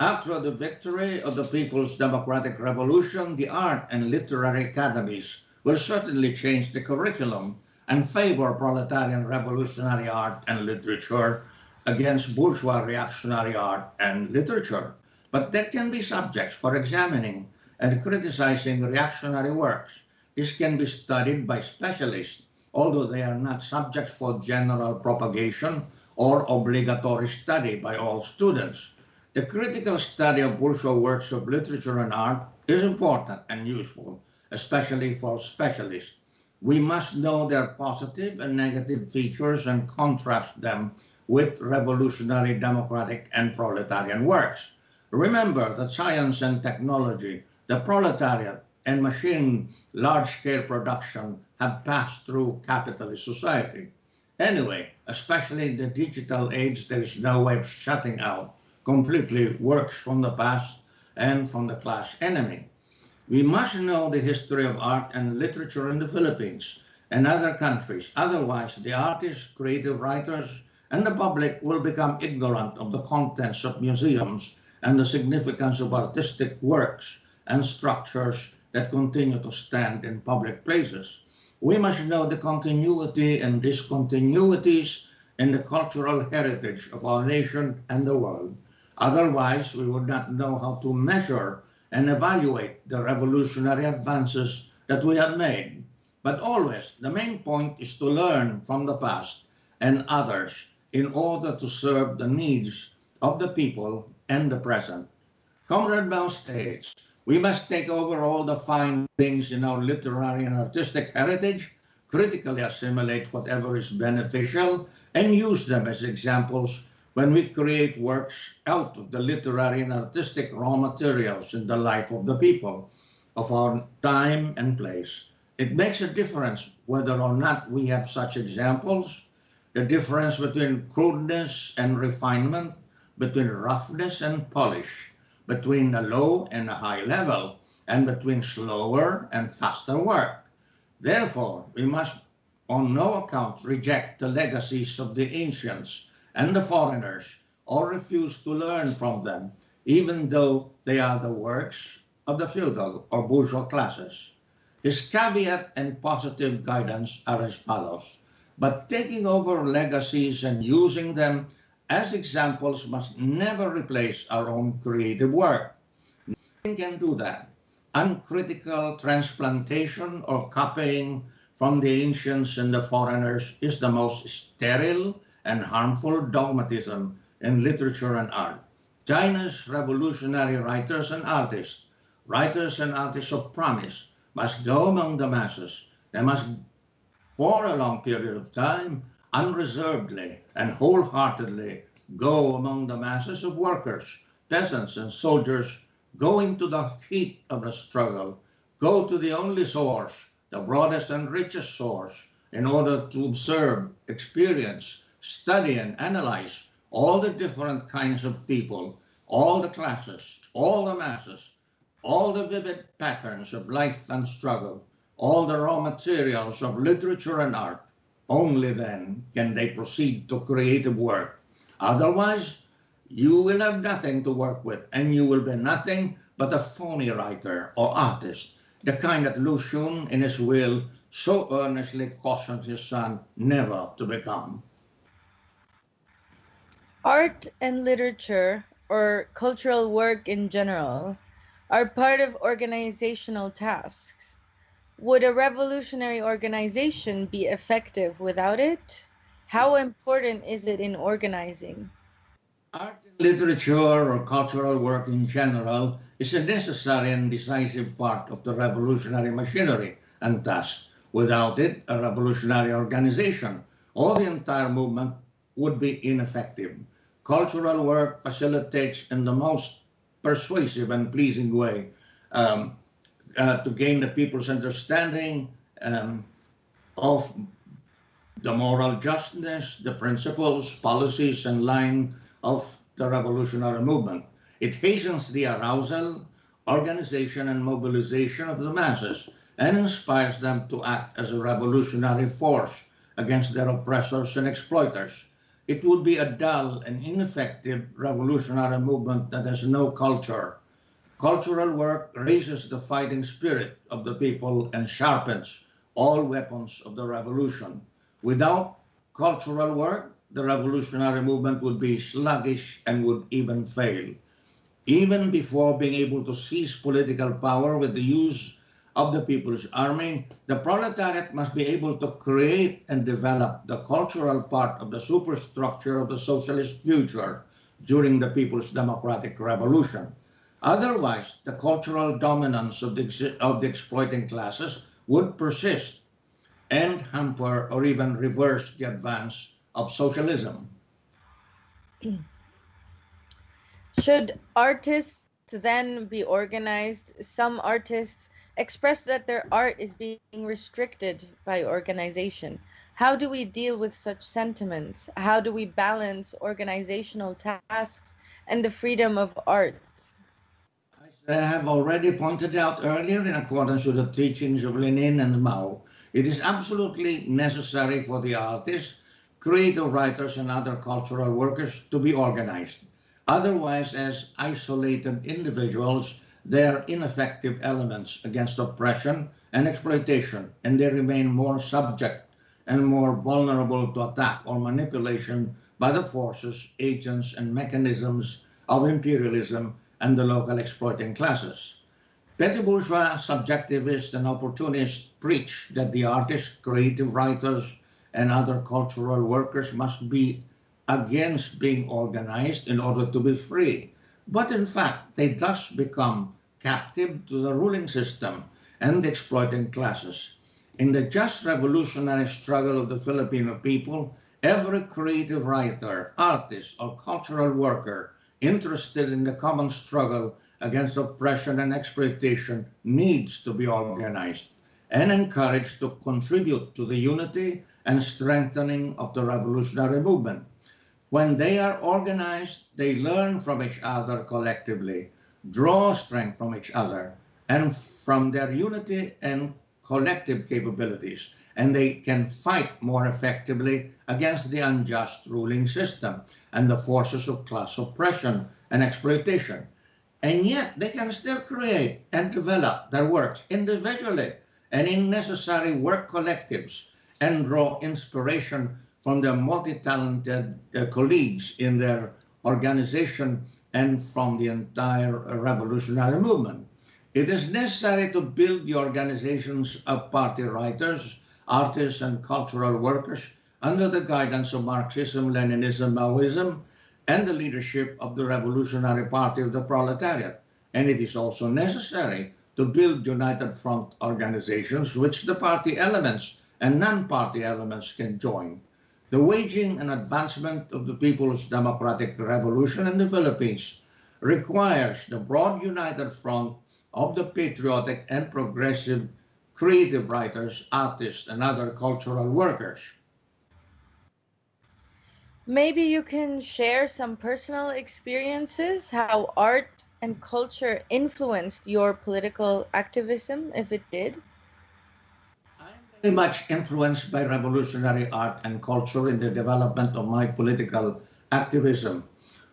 After the victory of the People's Democratic Revolution, the art and literary academies will certainly change the curriculum and favor proletarian revolutionary art and literature against bourgeois reactionary art and literature. But there can be subjects for examining and criticizing reactionary works. This can be studied by specialists, although they are not subjects for general propagation or obligatory study by all students. The critical study of bourgeois works of literature and art is important and useful, especially for specialists. We must know their positive and negative features and contrast them with revolutionary democratic and proletarian works. Remember that science and technology, the proletariat, and machine large-scale production have passed through capitalist society. Anyway, especially in the digital age, there is no way of shutting out completely works from the past and from the class enemy. We must know the history of art and literature in the Philippines and other countries. Otherwise, the artists, creative writers, and the public will become ignorant of the contents of museums and the significance of artistic works and structures that continue to stand in public places. We must know the continuity and discontinuities in the cultural heritage of our nation and the world. Otherwise, we would not know how to measure and evaluate the revolutionary advances that we have made. But always, the main point is to learn from the past and others in order to serve the needs of the people and the present. Comrade Mao states, we must take over all the fine things in our literary and artistic heritage, critically assimilate whatever is beneficial, and use them as examples when we create works out of the literary and artistic raw materials in the life of the people, of our time and place. It makes a difference whether or not we have such examples, the difference between crudeness and refinement, between roughness and polish, between a low and a high level, and between slower and faster work. Therefore, we must on no account reject the legacies of the ancients and the foreigners or refuse to learn from them, even though they are the works of the feudal or bourgeois classes. His caveat and positive guidance are as follows. But taking over legacies and using them as examples must never replace our own creative work. Nothing can do that. Uncritical transplantation or copying from the ancients and the foreigners is the most sterile and harmful dogmatism in literature and art. China's revolutionary writers and artists, writers and artists of promise, must go among the masses. They must, for a long period of time, unreservedly and wholeheartedly go among the masses of workers, peasants, and soldiers, go into the heat of the struggle, go to the only source, the broadest and richest source, in order to observe, experience, study and analyze all the different kinds of people, all the classes, all the masses, all the vivid patterns of life and struggle, all the raw materials of literature and art, only then can they proceed to creative work. Otherwise, you will have nothing to work with and you will be nothing but a phony writer or artist, the kind that Lu Xun in his will so earnestly cautioned his son never to become. Art and literature, or cultural work in general, are part of organizational tasks. Would a revolutionary organization be effective without it? How important is it in organizing? Art and literature or cultural work in general is a necessary and decisive part of the revolutionary machinery and task. Without it, a revolutionary organization or the entire movement would be ineffective cultural work facilitates in the most persuasive and pleasing way um, uh, to gain the people's understanding um, of the moral justness, the principles, policies, and line of the revolutionary movement. It hastens the arousal, organization, and mobilization of the masses and inspires them to act as a revolutionary force against their oppressors and exploiters it would be a dull and ineffective revolutionary movement that has no culture. Cultural work raises the fighting spirit of the people and sharpens all weapons of the revolution. Without cultural work, the revolutionary movement would be sluggish and would even fail. Even before being able to seize political power with the use of the People's Army, the proletariat must be able to create and develop the cultural part of the superstructure of the socialist future during the People's Democratic Revolution. Otherwise, the cultural dominance of the, of the exploiting classes would persist and hamper or even reverse the advance of socialism. Should artists then be organized? Some artists express that their art is being restricted by organization. How do we deal with such sentiments? How do we balance organizational tasks and the freedom of art? I have already pointed out earlier, in accordance with the teachings of Lenin and Mao, it is absolutely necessary for the artists, creative writers, and other cultural workers to be organized. Otherwise, as isolated individuals, they are ineffective elements against oppression and exploitation, and they remain more subject and more vulnerable to attack or manipulation by the forces, agents, and mechanisms of imperialism and the local exploiting classes. Petty bourgeois subjectivists and opportunists preach that the artists, creative writers, and other cultural workers must be against being organized in order to be free. But in fact, they thus become captive to the ruling system and exploiting classes. In the just revolutionary struggle of the Filipino people, every creative writer, artist, or cultural worker interested in the common struggle against oppression and exploitation needs to be organized and encouraged to contribute to the unity and strengthening of the revolutionary movement. When they are organized, they learn from each other collectively draw strength from each other and from their unity and collective capabilities, and they can fight more effectively against the unjust ruling system and the forces of class oppression and exploitation. And yet they can still create and develop their works individually and in necessary work collectives and draw inspiration from their multi-talented uh, colleagues in their organization and from the entire revolutionary movement. It is necessary to build the organizations of party writers, artists, and cultural workers under the guidance of Marxism, Leninism, Maoism, and the leadership of the Revolutionary Party of the Proletariat. And it is also necessary to build united front organizations which the party elements and non-party elements can join the waging and advancement of the People's Democratic Revolution in the Philippines requires the broad united front of the patriotic and progressive creative writers, artists, and other cultural workers. Maybe you can share some personal experiences, how art and culture influenced your political activism, if it did much influenced by revolutionary art and culture in the development of my political activism.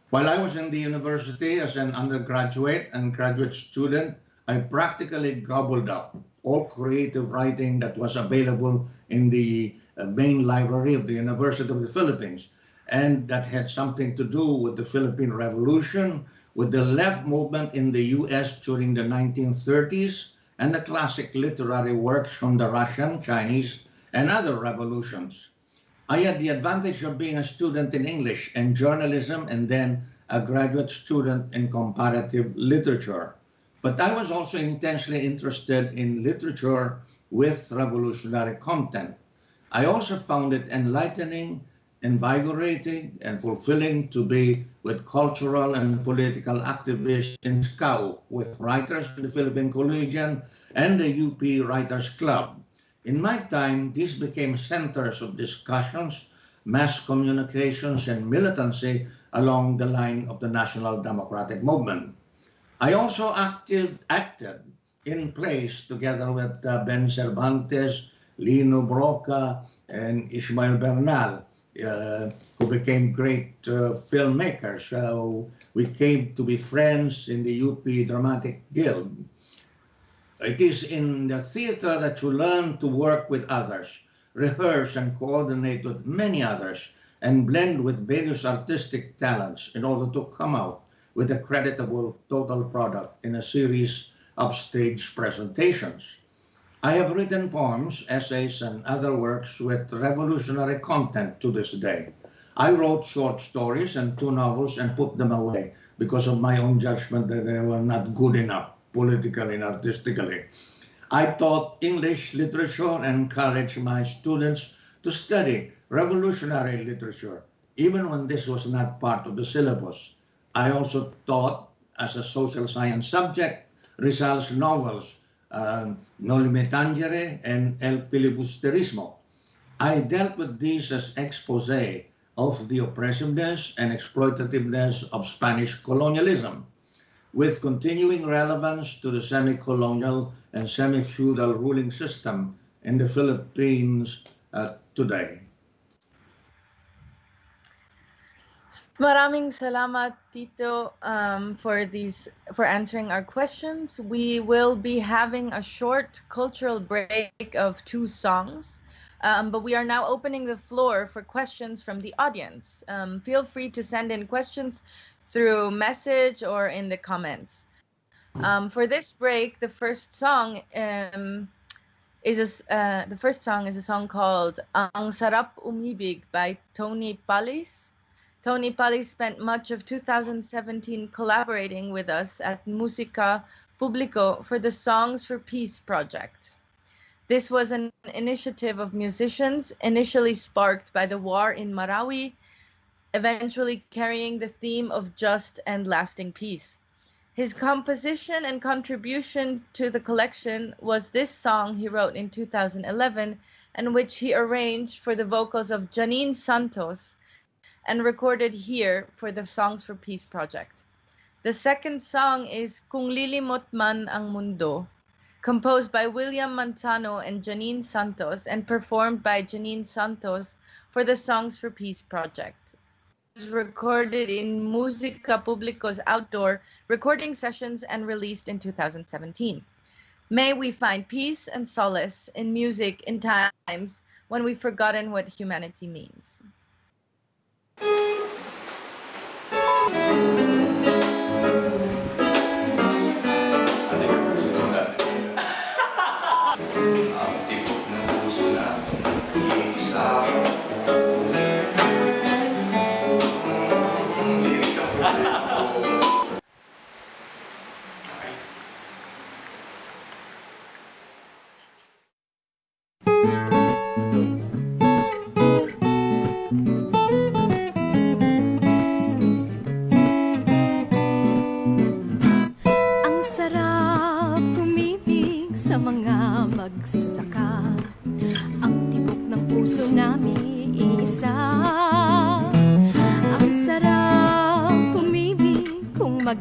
While I was in the university as an undergraduate and graduate student, I practically gobbled up all creative writing that was available in the uh, main library of the University of the Philippines. and that had something to do with the Philippine Revolution, with the left movement in the US during the 1930s, and the classic literary works from the Russian, Chinese, and other revolutions. I had the advantage of being a student in English and journalism and then a graduate student in comparative literature. But I was also intensely interested in literature with revolutionary content. I also found it enlightening, invigorating, and fulfilling to be with cultural and political activists in SCAU, with writers in the Philippine Collegian and the UP Writers Club. In my time, these became centers of discussions, mass communications, and militancy along the line of the National Democratic Movement. I also acted, acted in plays together with uh, Behn Cervantes, Lino Brocka, and Ishmael Bernal, who became great uh, filmmakers. So we came to be friends in the UP Dramatic Guild. It is in the theater that you learn to work with others, rehearse and coordinate with many others, and blend with various artistic talents in order to come out with a creditable total product in a series of stage presentations. I have written poems, essays, and other works with revolutionary content to this day. I wrote short stories and two novels and put them away because of my own judgment that they were not good enough politically and artistically. I taught English literature and encouraged my students to study revolutionary literature, even when this was not part of the syllabus. I also taught as a social science subject Rizal's novels, uh, Tangere and El Filibusterismo. I dealt with these as expose of the oppressiveness and exploitativeness of Spanish colonialism with continuing relevance to the semi-colonial and semi-feudal ruling system in the Philippines uh, today. Maraming salamat, Tito, um, for these for answering our questions. We will be having a short cultural break of two songs, um, but we are now opening the floor for questions from the audience. Um, feel free to send in questions through message or in the comments. Um, for this break, the first song um, is a, uh, the first song is a song called Ang Sarap Umibig by Tony Palis. Tony Pali spent much of 2017 collaborating with us at Musica Publico for the Songs for Peace project. This was an initiative of musicians initially sparked by the war in Marawi eventually carrying the theme of just and lasting peace. His composition and contribution to the collection was this song he wrote in 2011, and which he arranged for the vocals of Janine Santos and recorded here for the Songs for Peace project. The second song is Kung Lilimot Man Ang Mundo, composed by William Manzano and Janine Santos and performed by Janine Santos for the Songs for Peace project recorded in Musica Publico's outdoor recording sessions and released in 2017. May we find peace and solace in music in times when we've forgotten what humanity means. Música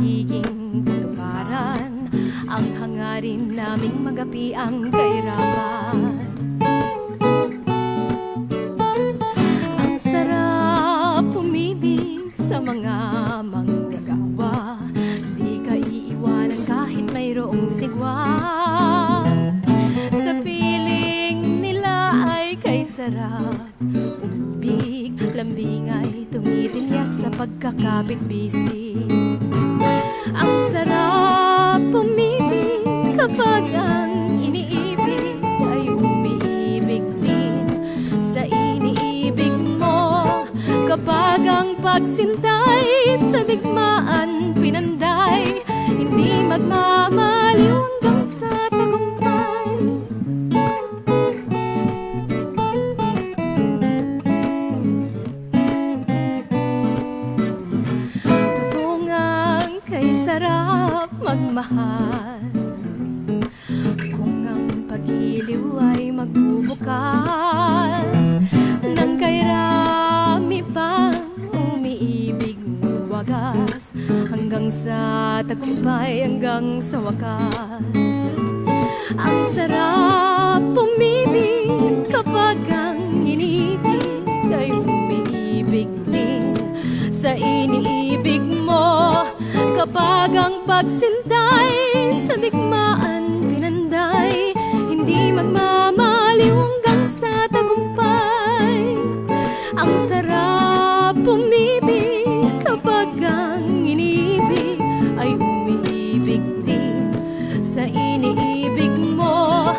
pagiging katuparan Ang hangarin naming magapi ang kayo pag-ibig di sa iniibig mo.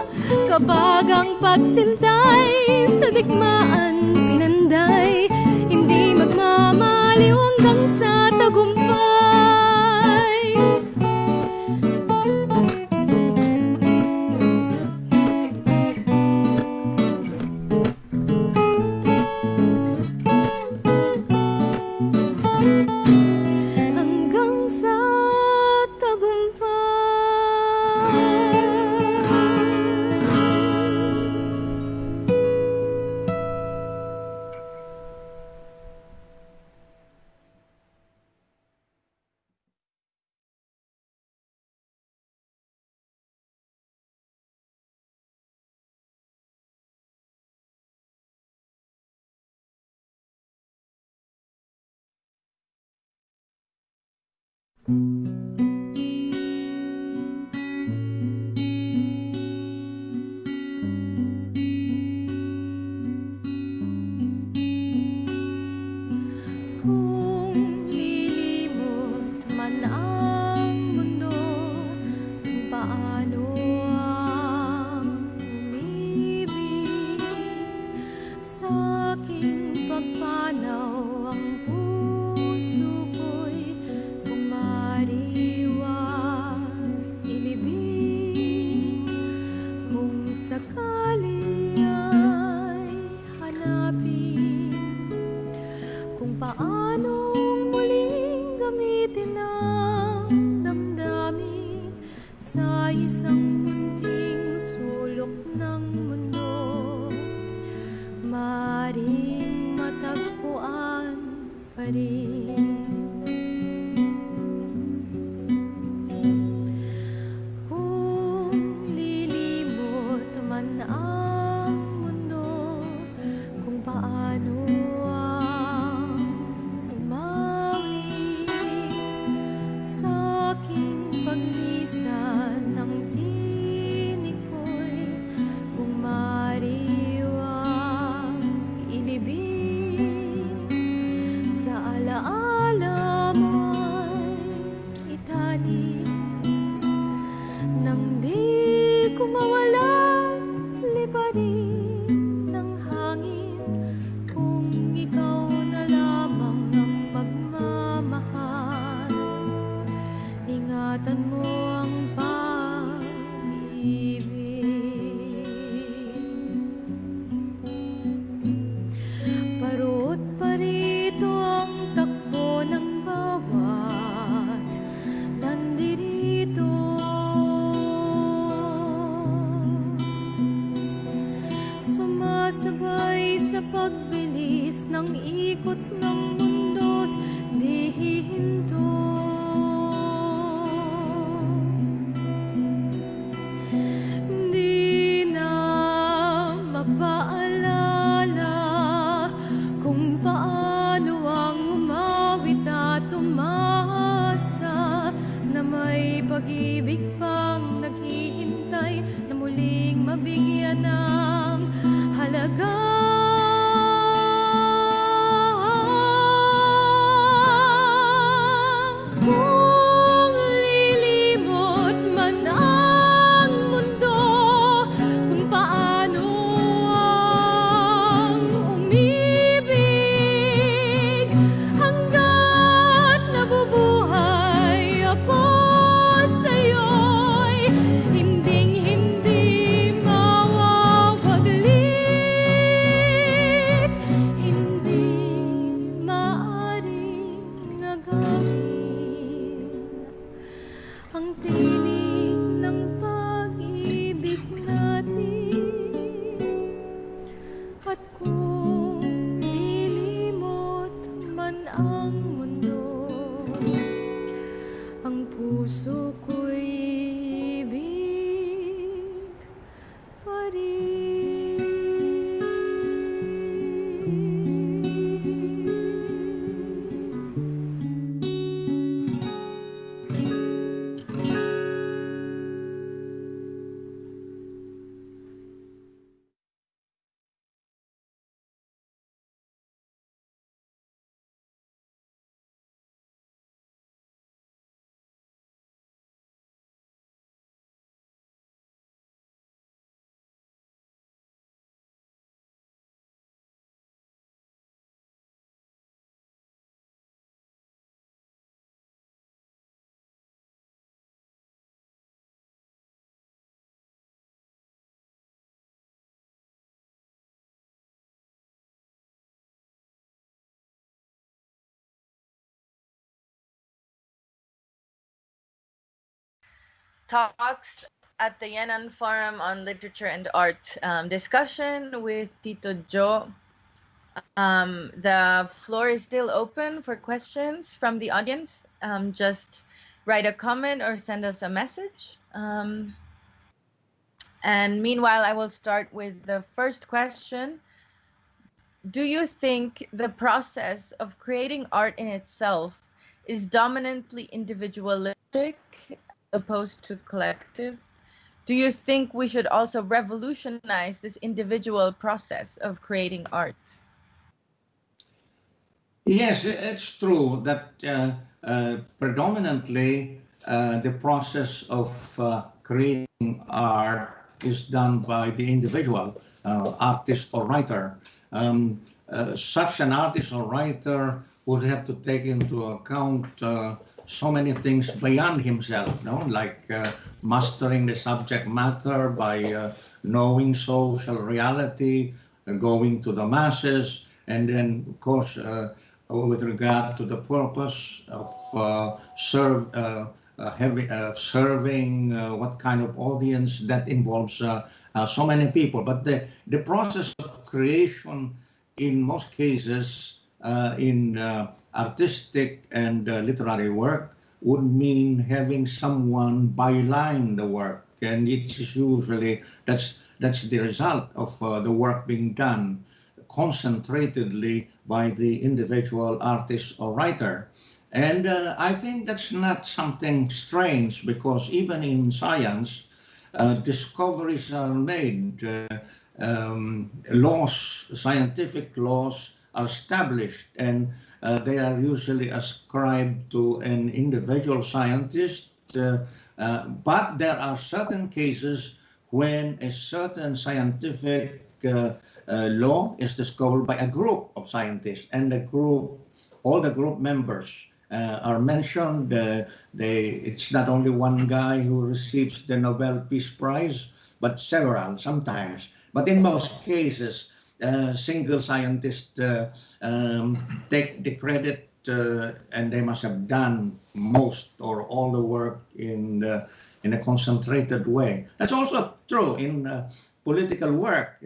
Kabag ang pagsintay sa digmaan pinanday Hindi magmamaliw hanggang sa Mm-hmm. Talks at the Yan'an Forum on Literature and Art um, discussion with Tito Joe. Um, the floor is still open for questions from the audience. Um, just write a comment or send us a message. Um, and meanwhile, I will start with the first question. Do you think the process of creating art in itself is dominantly individualistic opposed to collective? Do you think we should also revolutionize this individual process of creating art? Yes, it's true that uh, uh, predominantly uh, the process of uh, creating art is done by the individual uh, artist or writer. Um, uh, such an artist or writer would have to take into account so many things beyond himself, no? like mastering the subject matter by knowing social reality, going to the masses, and then, of course, with regard to the purpose of uh, serve, uh, uh, uh, serving, uh, what kind of audience that involves uh, so many people. But the, the process of creation in most cases in artistic and literary work would mean having someone byline the work. And it is usually, that's, that's the result of the work being done concentratedly by the individual artist or writer. And uh, I think that's not something strange because even in science, uh, discoveries are made, uh, um, laws, scientific laws are established, and uh, they are usually ascribed to an individual scientist. Uh, uh, but there are certain cases when a certain scientific uh, law is discovered by a group of scientists and the group, all the group members uh, are mentioned. Uh, they, it's not only one guy who receives the Nobel Peace Prize, but several sometimes. But in most cases, single scientists uh, um, take the credit uh, and they must have done most or all the work in in a concentrated way. That's also true in political work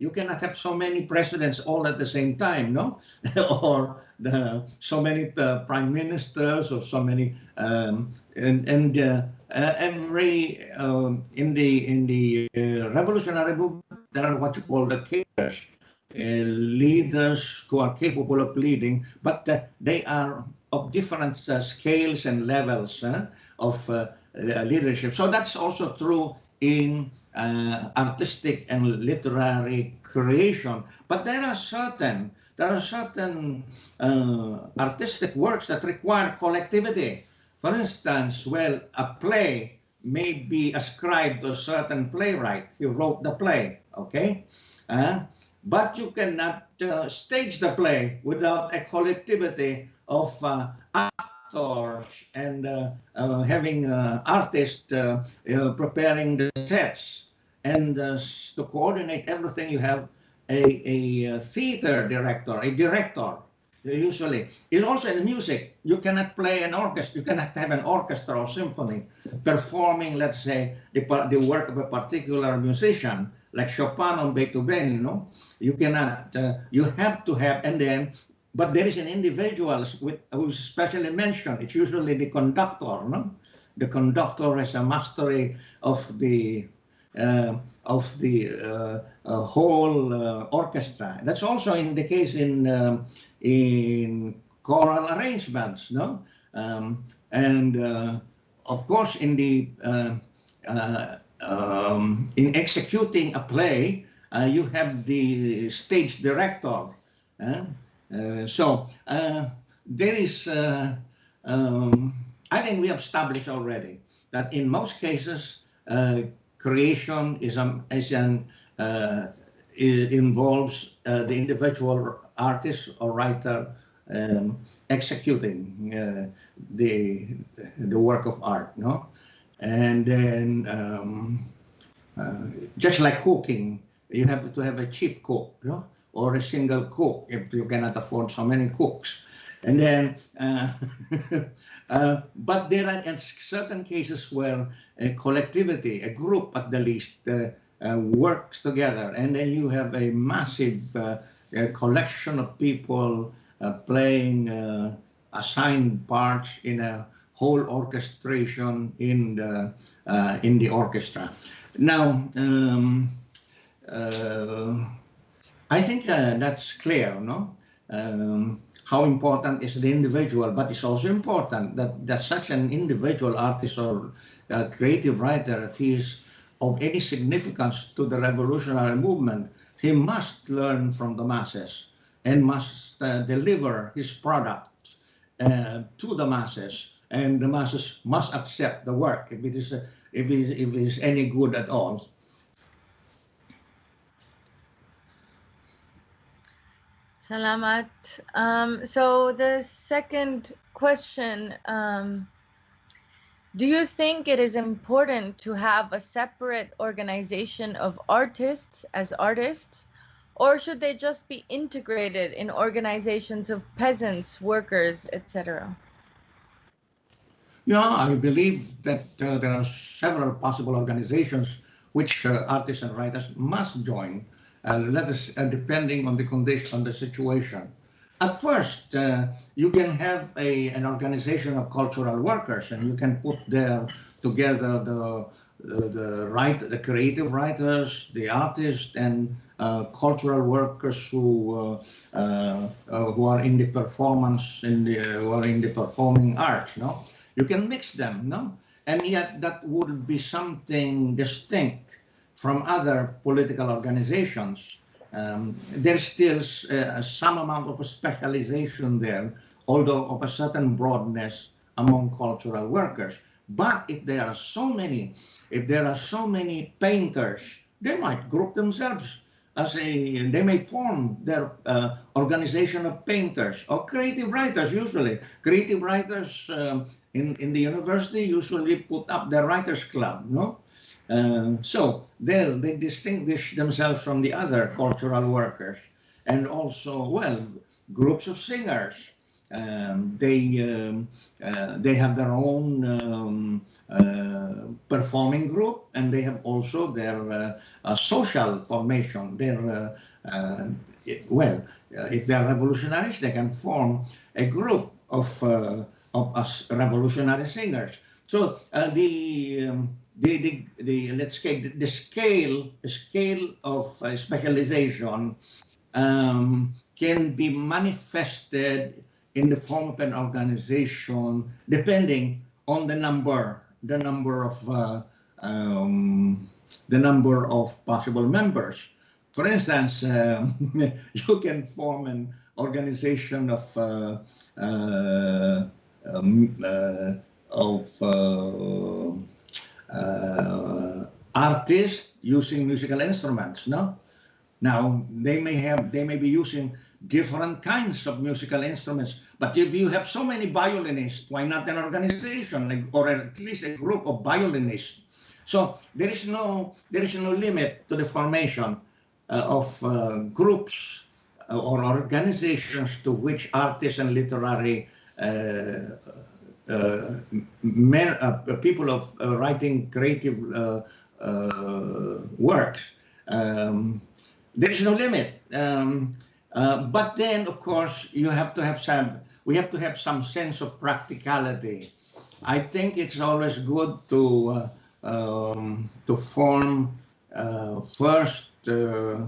you cannot have so many presidents all at the same time, no? or the, so many uh, prime ministers or so many um, and and uh, uh, every um, in the in the uh, revolutionary movement there are what you call the cadres, uh, leaders who are capable of leading, but uh, they are of different scales and levels of leadership. So that's also true in uh, artistic and literary creation. But there are certain there are certain uh, artistic works that require collectivity. For instance, well, a play may be ascribed to a certain playwright. He wrote the play, okay? Uh, but you cannot uh, stage the play without a collectivity of uh, actors and uh, uh, having uh, artists preparing the sets. And to coordinate everything, you have a, a theater director, a director, usually. It's also in music. You cannot play an orchestra. You cannot have an orchestra or symphony performing, let's say, the, the work of a particular musician, like Chopin or Beethoven, you know. You cannot, uh, you have to have, and then but there is an individual with, who's specially mentioned. It's usually the conductor. No? The conductor has a mastery of the uh, of the uh, whole uh, orchestra. That's also in the case in um, in choral arrangements. No, um, and uh, of course in the um, in executing a play, you have the stage director. Uh, so uh, there is, uh, um, I think we have established already that in most cases, creation is, um, is an, involves the individual artist or writer um, executing uh, the the work of art, no, and then um, uh, just like cooking, you have to have a cheap cook, no, or a single cook if you cannot afford so many cooks. And then, uh, uh, but there are certain cases where a collectivity, a group at the least, uh, uh works together, and then you have a massive uh, collection of people playing assigned parts in a whole orchestration in the in the orchestra. Now. Um, I think that's clear, no? Um, how important is the individual, but it's also important that, that such an individual artist or uh, creative writer, if he is of any significance to the revolutionary movement, he must learn from the masses and must uh, deliver his product uh, to the masses, and the masses must accept the work if it is, if it is, if it is any good at all. Salamat. Um, so the second question, um, do you think it is important to have a separate organization of artists as artists, or should they just be integrated in organizations of peasants, workers, etc.? Yeah, I believe that uh, there are several possible organizations which uh, artists and writers must join uh, let us, uh, depending on the condition, on the situation. At first, uh, you can have a, an organization of cultural workers and you can put there together the, the, the right, the creative writers, the artists and uh, cultural workers who uh, uh, who are in the performance in the who are in the performing arts no you can mix them no and yet that would be something distinct from other political organizations. Um, there's still uh, some amount of specialization there, although of a certain broadness among cultural workers. But if there are so many, if there are so many painters, they might group themselves as a, they may form their uh, organization of painters or creative writers usually. Creative writers um, in, in the university usually put up their writers club, no? Um, so they they distinguish themselves from the other cultural workers and also, well, groups of singers. Um, they um, uh, they have their own um, uh, performing group and they have also their uh, social formation. Their uh, uh, well, uh, if they're revolutionaries, they can form a group of of revolutionary singers. So the um, the, the, the let's say the, scale scale of specialization um, can be manifested in the form of an organization depending on the number the number of uh, um, the number of possible members. For instance, um, you can form an organization of uh, uh, um, uh, of uh, uh, artists using musical instruments, no? Now, they may have, they may be using different kinds of musical instruments, but if you have so many violinists, why not an organization like, or at least a group of violinists? So there is no, there is no limit to the formation uh, of uh, groups uh, or organizations to which artists and literary uh, uh, men, uh, people of writing creative works. Um, there is no limit. Um, but then, of course, you have to have some, we have to have some sense of practicality. I think it's always good to um, to form uh, first uh,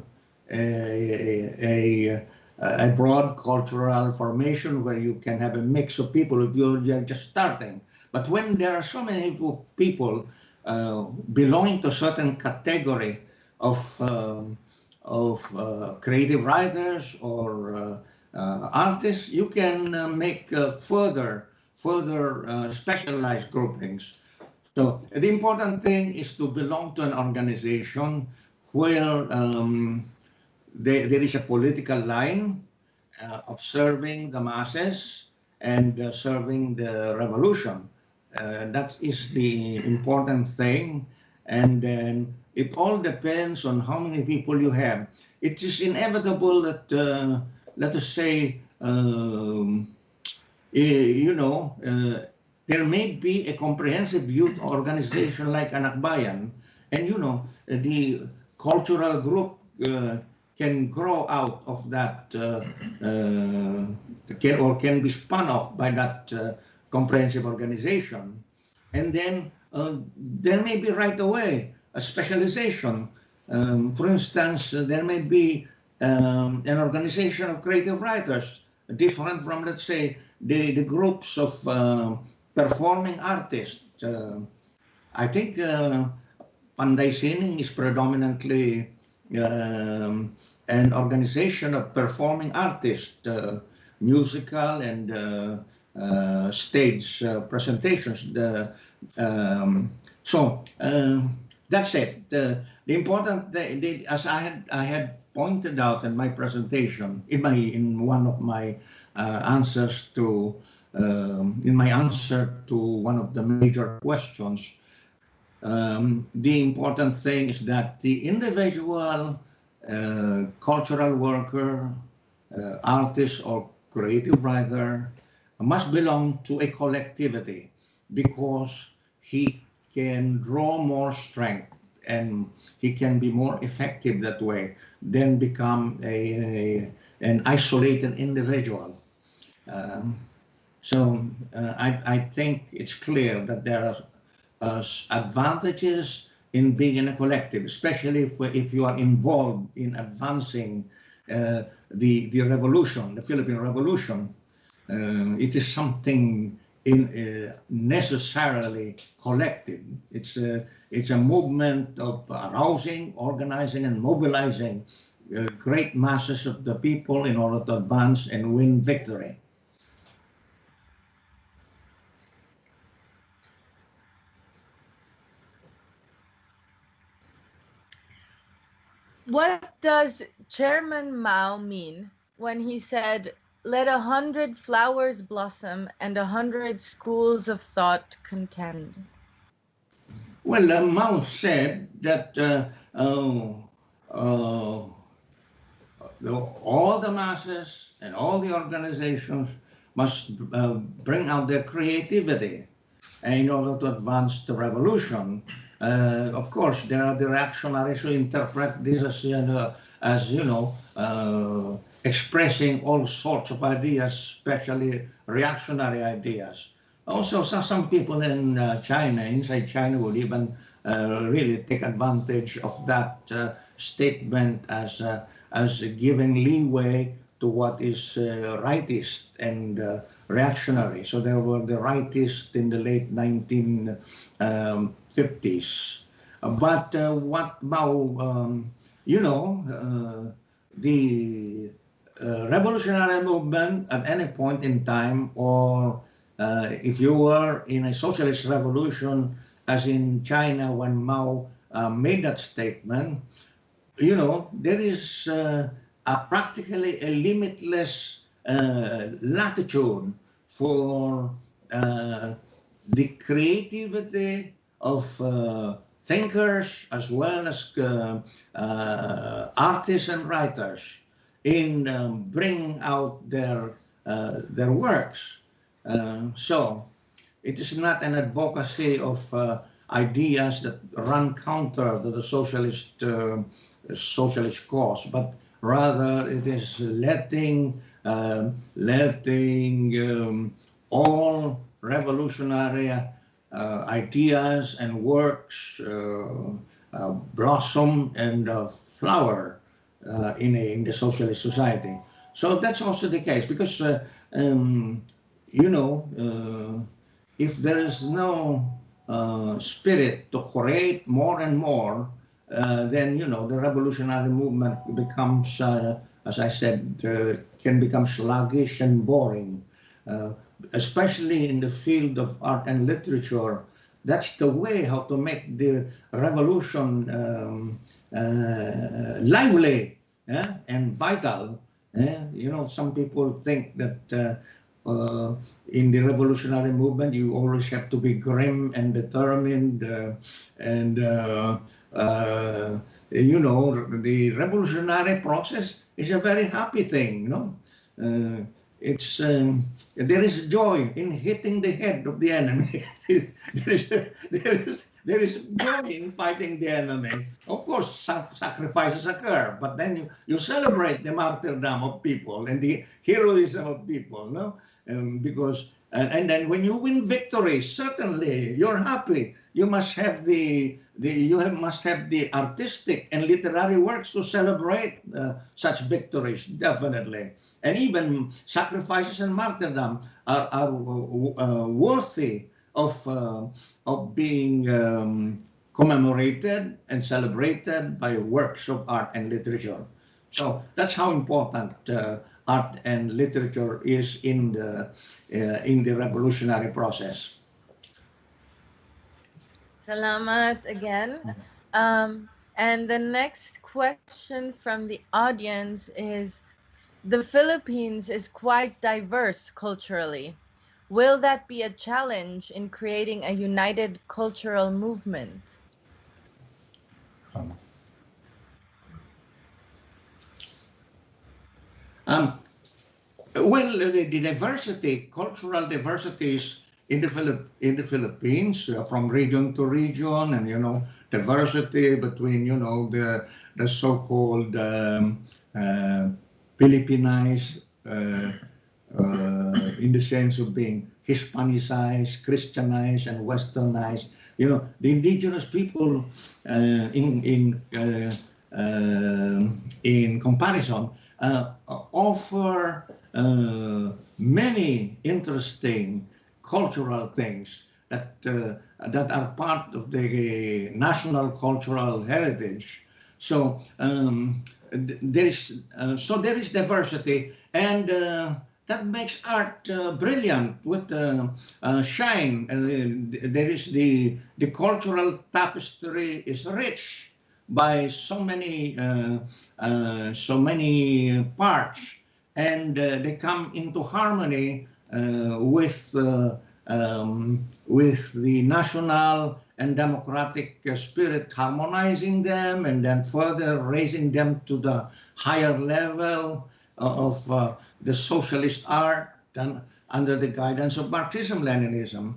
a, a, a broad cultural formation where you can have a mix of people if you're just starting. But when there are so many people uh, belonging to certain category of um, of uh, creative writers or uh, uh artists, you can uh, make further further specialized groupings. So the important thing is to belong to an organization where um, there, there is a political line uh, of serving the masses and uh, serving the revolution. Uh, that is the important thing. And then it all depends on how many people you have. It is inevitable that, uh, let us say, um, you know, uh, there may be a comprehensive youth organization like Anakbayan, and you know, the cultural group uh, can grow out of that, uh, uh, can, or can be spun off by that uh, comprehensive organization. And then there may be right away a specialization. Um, for instance, there may be um, an organization of creative writers, different from, let's say, the, the groups of uh, performing artists. Uh, I think uh, Panday Sining is predominantly um, an organization of performing artists, uh, musical and uh, uh, stage uh, presentations. The, um, so that's it. The, the important, the, as I had, I had pointed out in my presentation, in my in one of my uh, answers to um, in my answer to one of the major questions, um, the important thing is that the individual uh, cultural worker, uh, artist, or creative writer must belong to a collectivity because he can draw more strength and he can be more effective that way than become a, a an isolated individual. Um, so uh, I, I think it's clear that there are uh, advantages in being in a collective, especially if, if you are involved in advancing uh, the, the revolution, the Philippine Revolution. Uh, it is something in necessarily collective. It's a, it's a movement of arousing, organizing, and mobilizing uh, great masses of the people in order to advance and win victory. What does Chairman Mao mean when he said, let a hundred flowers blossom and a hundred schools of thought contend? Well, uh, Mao said that uh, uh, uh all the masses and all the organizations must uh, bring out their creativity in order to advance the revolution. Uh, of course, there are the reactionaries who interpret this as, uh, as you know, expressing all sorts of ideas, especially reactionary ideas. Also, some, some people in uh, China, inside China, would even uh, really take advantage of that uh, statement as, as giving leeway to what is rightist and reactionary. So there were the rightists in the late 1950s. Um, but uh, what Mao, um, you know, uh, the uh, revolutionary movement at any point in time, or uh, if you were in a socialist revolution, as in China when Mao uh, made that statement, you know, there is uh, a practically a limitless latitude for uh, the creativity of uh, thinkers as well as uh, uh artists and writers in um, bringing out their uh, their works. Um, so it is not an advocacy of uh, ideas that run counter to the socialist socialist cause, but rather it is letting um, letting um, all revolutionary uh, ideas and works uh, uh, blossom and flower in, a, in the socialist society. So that's also the case because, um, you know, if there is no uh, spirit to create more and more, uh, then you know the revolutionary movement becomes uh, as I said, uh, can become sluggish and boring, uh, especially in the field of art and literature. That's the way how to make the revolution um, uh, lively yeah, and vital. Yeah? You know, some people think that uh, uh, in the revolutionary movement, you always have to be grim and determined uh, and, you know, the revolutionary process is a very happy thing, you know. It's um, there is joy in hitting the head of the enemy. there is there is there is joy in fighting the enemy. Of course, sacrifices occur, but then you, you celebrate the martyrdom of people and the heroism of people, no? Um, because and, and then when you win victory, certainly you're happy. You must have the the you have, must have the artistic and literary works to celebrate uh, such victories, definitely. And even sacrifices and martyrdom are, are uh, worthy of uh, of being um, commemorated and celebrated by works of art and literature. So that's how important uh, art and literature is in the uh, in the revolutionary process. Salamat again. Um, and the next question from the audience is, the Philippines is quite diverse culturally. Will that be a challenge in creating a united cultural movement? Um, well, the, diversity, cultural diversities in the Philip in the Philippines, uh, from region to region, and you know, diversity between you know the the so-called um, uh, Philippinized uh, uh, in the sense of being Hispanicized, Christianized, and Westernized. You know, the indigenous people uh, in in uh, uh in comparison uh, offer uh, many interesting cultural things that that are part of the national cultural heritage. So um, there is so there is diversity and that makes art uh, brilliant with uh, uh, shine. And there is the the cultural tapestry is rich by so many uh, uh, so many parts, and uh, they come into harmony with um, with the national and democratic spirit, harmonizing them, and then further raising them to the higher level of uh, the socialist art done under the guidance of Marxism-Leninism,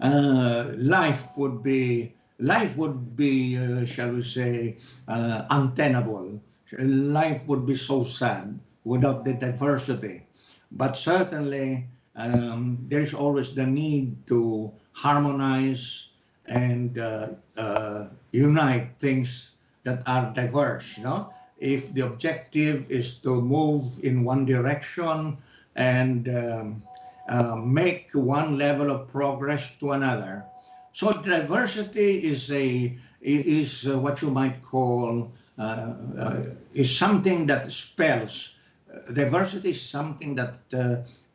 uh, life would be life would be, uh, shall we say, uh, untenable. Life would be so sad without the diversity. But certainly, um, there is always the need to harmonize and uh, uh unite things that are diverse. You know, if the objective is to move in one direction and um, uh, make one level of progress to another. So diversity is a is what you might call uh, uh is something that spells uh, diversity is something that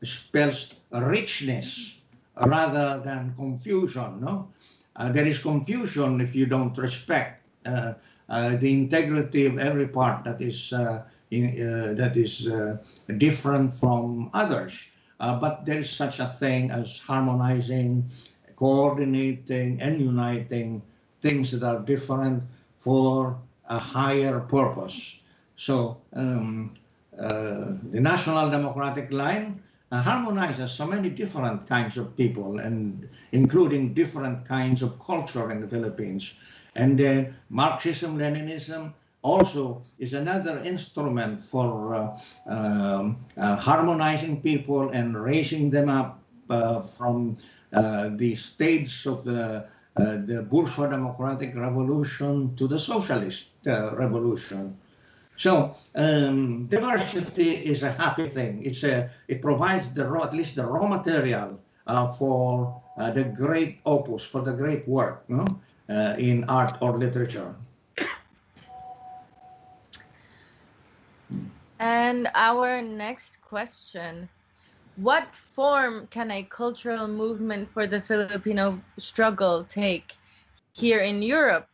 spells richness rather than confusion. No, there is confusion if you don't respect uh, the integrity of every part that is uh, in, uh, that is different from others. but there is such a thing as harmonizing, coordinating, and uniting things that are different for a higher purpose. So um, uh, the National Democratic Line uh, harmonizes so many different kinds of people and including different kinds of culture in the Philippines. And then Marxism, Leninism also is another instrument for uh, um, uh, harmonizing people and raising them up uh, from uh, the stage of the uh, the bourgeois democratic revolution to the socialist uh, revolution. So um, diversity is a happy thing. It's a it provides the raw, at least the raw material for the great opus, for the great work. No? uh, in art or literature. And our next question, what form can a cultural movement for the Filipino struggle take here in Europe?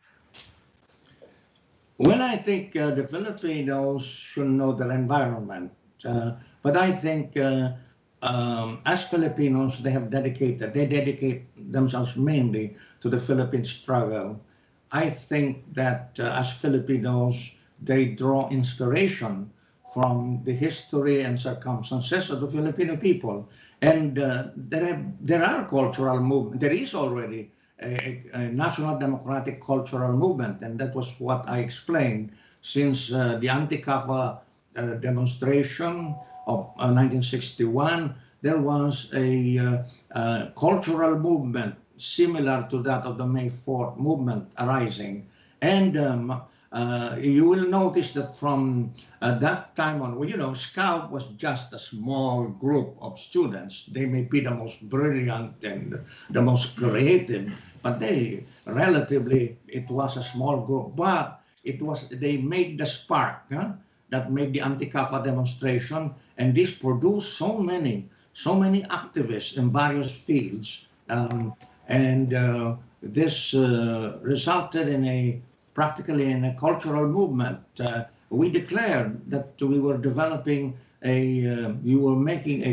Well, I think uh, the Filipinos should know their environment. Uh, but I think uh, um, as Filipinos, they have dedicated, they dedicate themselves mainly to the Philippine struggle. I think that uh, as Filipinos, they draw inspiration from the history and circumstances of the Filipino people. And uh, there, have, there are cultural movement. There is already a, national democratic cultural movement, and that was what I explained since uh, the anti-CAFA uh, demonstration of 1961. Uh, there was a uh, uh, cultural movement similar to that of the May 4th movement arising, and um, uh, you will notice that from uh, that time on, well, you know, SCAUP was just a small group of students. They may be the most brilliant and the most creative, but they relatively, it was a small group, but it was, they made the spark huh, that made the anti-CAFA demonstration. And this produced so many, so many activists in various fields. Um, and uh, this uh, resulted in a practically in a cultural movement. Uh, we declared that we were developing a, uh, we were making a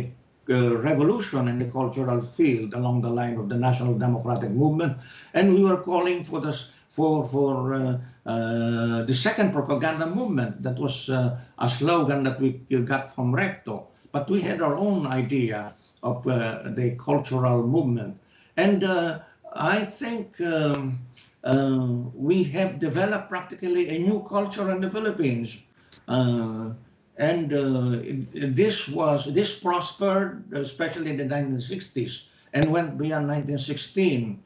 uh, revolution in the cultural field along the line of the National Democratic Movement, and we were calling for this for for uh, uh, the second propaganda movement. That was uh, a slogan that we got from Recto, but we had our own idea of the cultural movement, and I think. Um, uh, we have developed practically a new culture in the Philippines. Uh, and uh, this was this prospered, especially in the 1960s, and went beyond 1916.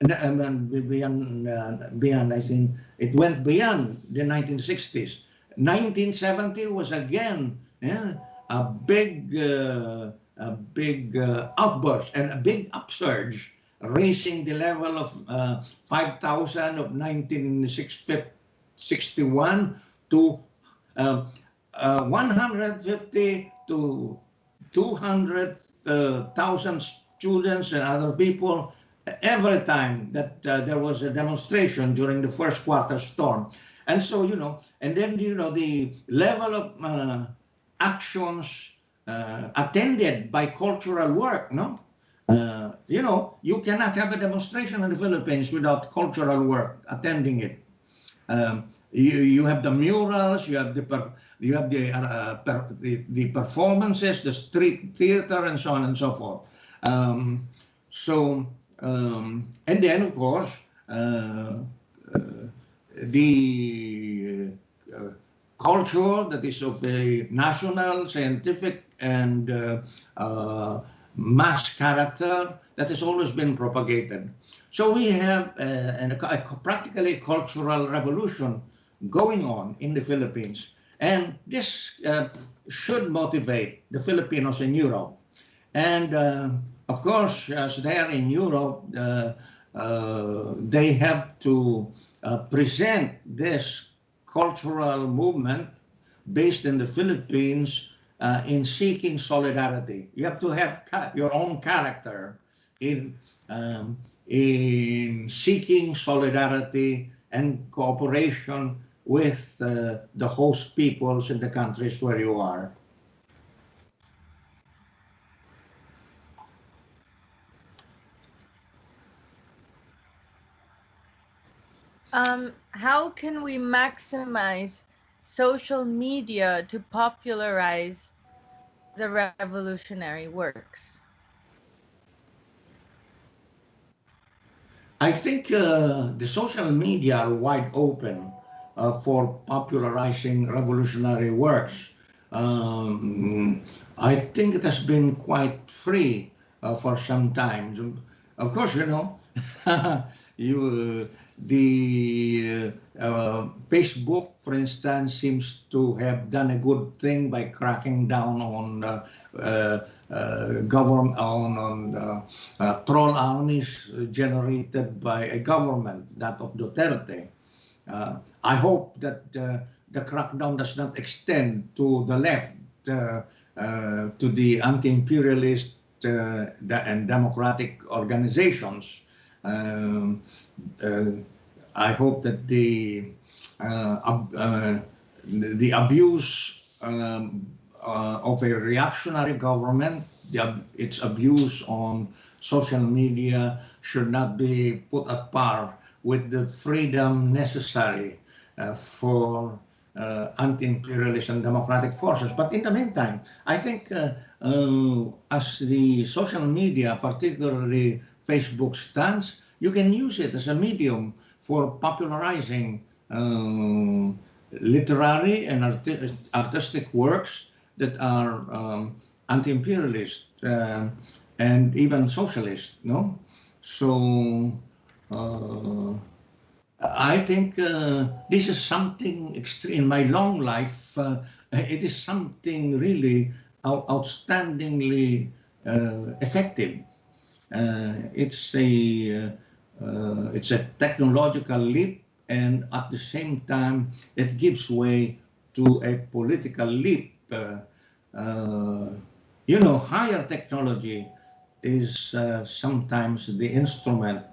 And, and beyond, uh, beyond, I think it went beyond the 1960s. 1970 was again yeah, a big, a big outburst and a big upsurge raising the level of uh, 5,000 of 1961 to uh, uh, 150 to 200,000 students and other people every time that uh, there was a demonstration during the first quarter storm. And so, you know, and then, you know, the level of uh, actions uh, attended by cultural work, no? Uh, you know, you cannot have a demonstration in the Philippines without cultural work attending it. Um, you, you have the murals, you have the per, you have the, uh, per, the, the performances, the street theater, and so on and so forth. Um, so um, and then of course uh, uh the uh, culture that is of a national, scientific, and mass character that has always been propagated. So we have a, a, a practically cultural revolution going on in the Philippines. And this uh, should motivate the Filipinos in Europe. And uh, of course, as they are in Europe, uh, uh they have to uh, present this cultural movement based in the Philippines uh, in seeking solidarity. You have to have your own character in um, in seeking solidarity and cooperation with uh, the host peoples in the countries where you are. Um, how can we maximize social media to popularize the revolutionary works? I think uh, the social media are wide open uh, for popularizing revolutionary works. Um, I think it has been quite free uh, for some time. Of course, you know, you uh, the uh, Facebook, for instance, seems to have done a good thing by cracking down on uh, uh, uh government on, on uh, uh, troll armies generated by a government, that of Duterte. I hope that the crackdown does not extend to the left, to the anti-imperialist and democratic organizations um, I hope that the uh, uh, the abuse um, of a reactionary government, the, its abuse on social media should not be put at par with the freedom necessary uh, for uh, anti-imperialist and democratic forces. But in the meantime, I think uh, uh, as the social media, particularly Facebook stands, you can use it as a medium for popularizing uh, literary and arti artistic works that are um, anti-imperialist uh, and even socialist, no? So uh, I think uh, this is something extreme. In my long life, uh, it is something really out outstandingly uh, effective. Uh, it's a uh, it's a technological leap, and at the same time, it gives way to a political leap. you know, higher technology is sometimes the instrument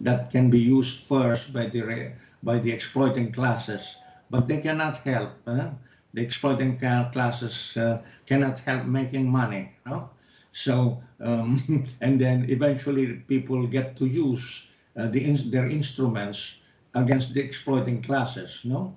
that can be used first by the by the exploiting classes, but they cannot help. Eh? The exploiting classes uh, cannot help making money. No? So, um, and then eventually people get to use uh, the in their instruments against the exploiting classes. No,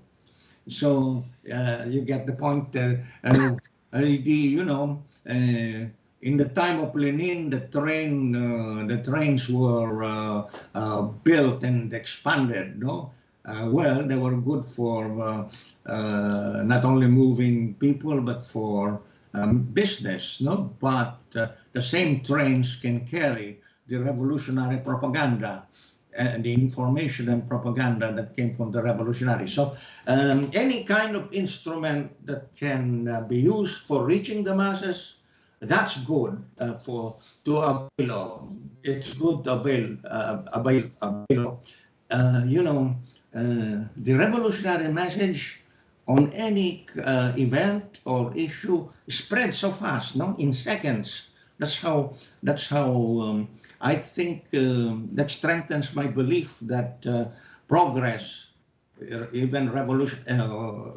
so uh, you get the point. Uh, uh, the you know uh, in the time of Lenin, the train, uh, the trains were uh, built and expanded. No, well, they were good for not only moving people but for um, business. No, but the same trains can carry the revolutionary propaganda and the information and propaganda that came from the revolutionary. So um, any kind of instrument that can be used for reaching the masses that's good uh, for to avail. It's good to avail, uh, avail, avail. Uh, you know, uh, the revolutionary message on any uh, event or issue spreads so fast, no, in seconds. That's how. That's how um, I think um, that strengthens my belief that uh, progress, even revolution,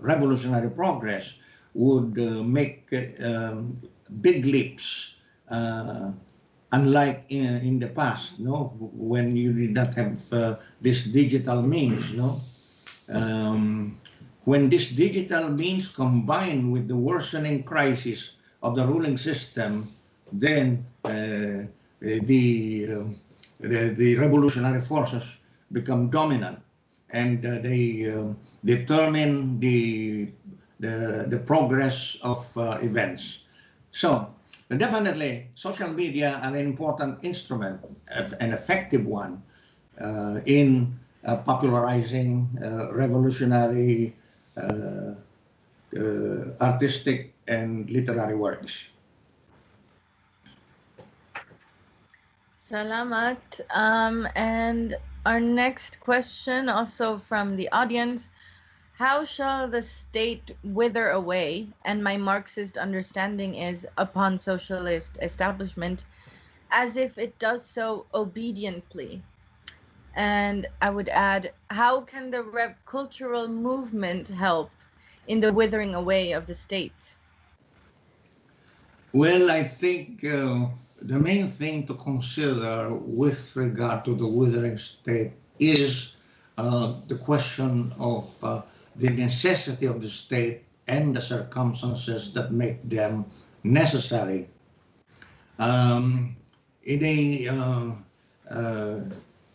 revolutionary progress, would make um, big leaps, uh, unlike in, in, the past, no, when you did not have uh, this digital means, no. Um, when this digital means combined with the worsening crisis of the ruling system, then uh, the, uh, the, the revolutionary forces become dominant, and uh, they uh, determine the the the progress of events. So definitely social media an important instrument, an effective one uh, in uh, popularizing uh, revolutionary uh, uh, artistic and literary works. Salamat. Um, and our next question also from the audience how shall the state wither away? And my Marxist understanding is upon socialist establishment, as if it does so obediently. And I would add, how can the rep cultural movement help in the withering away of the state? Well, I think uh, the main thing to consider with regard to the withering state is uh, the question of uh, the necessity of the state and the circumstances that make them necessary. Um, in a, uh, uh,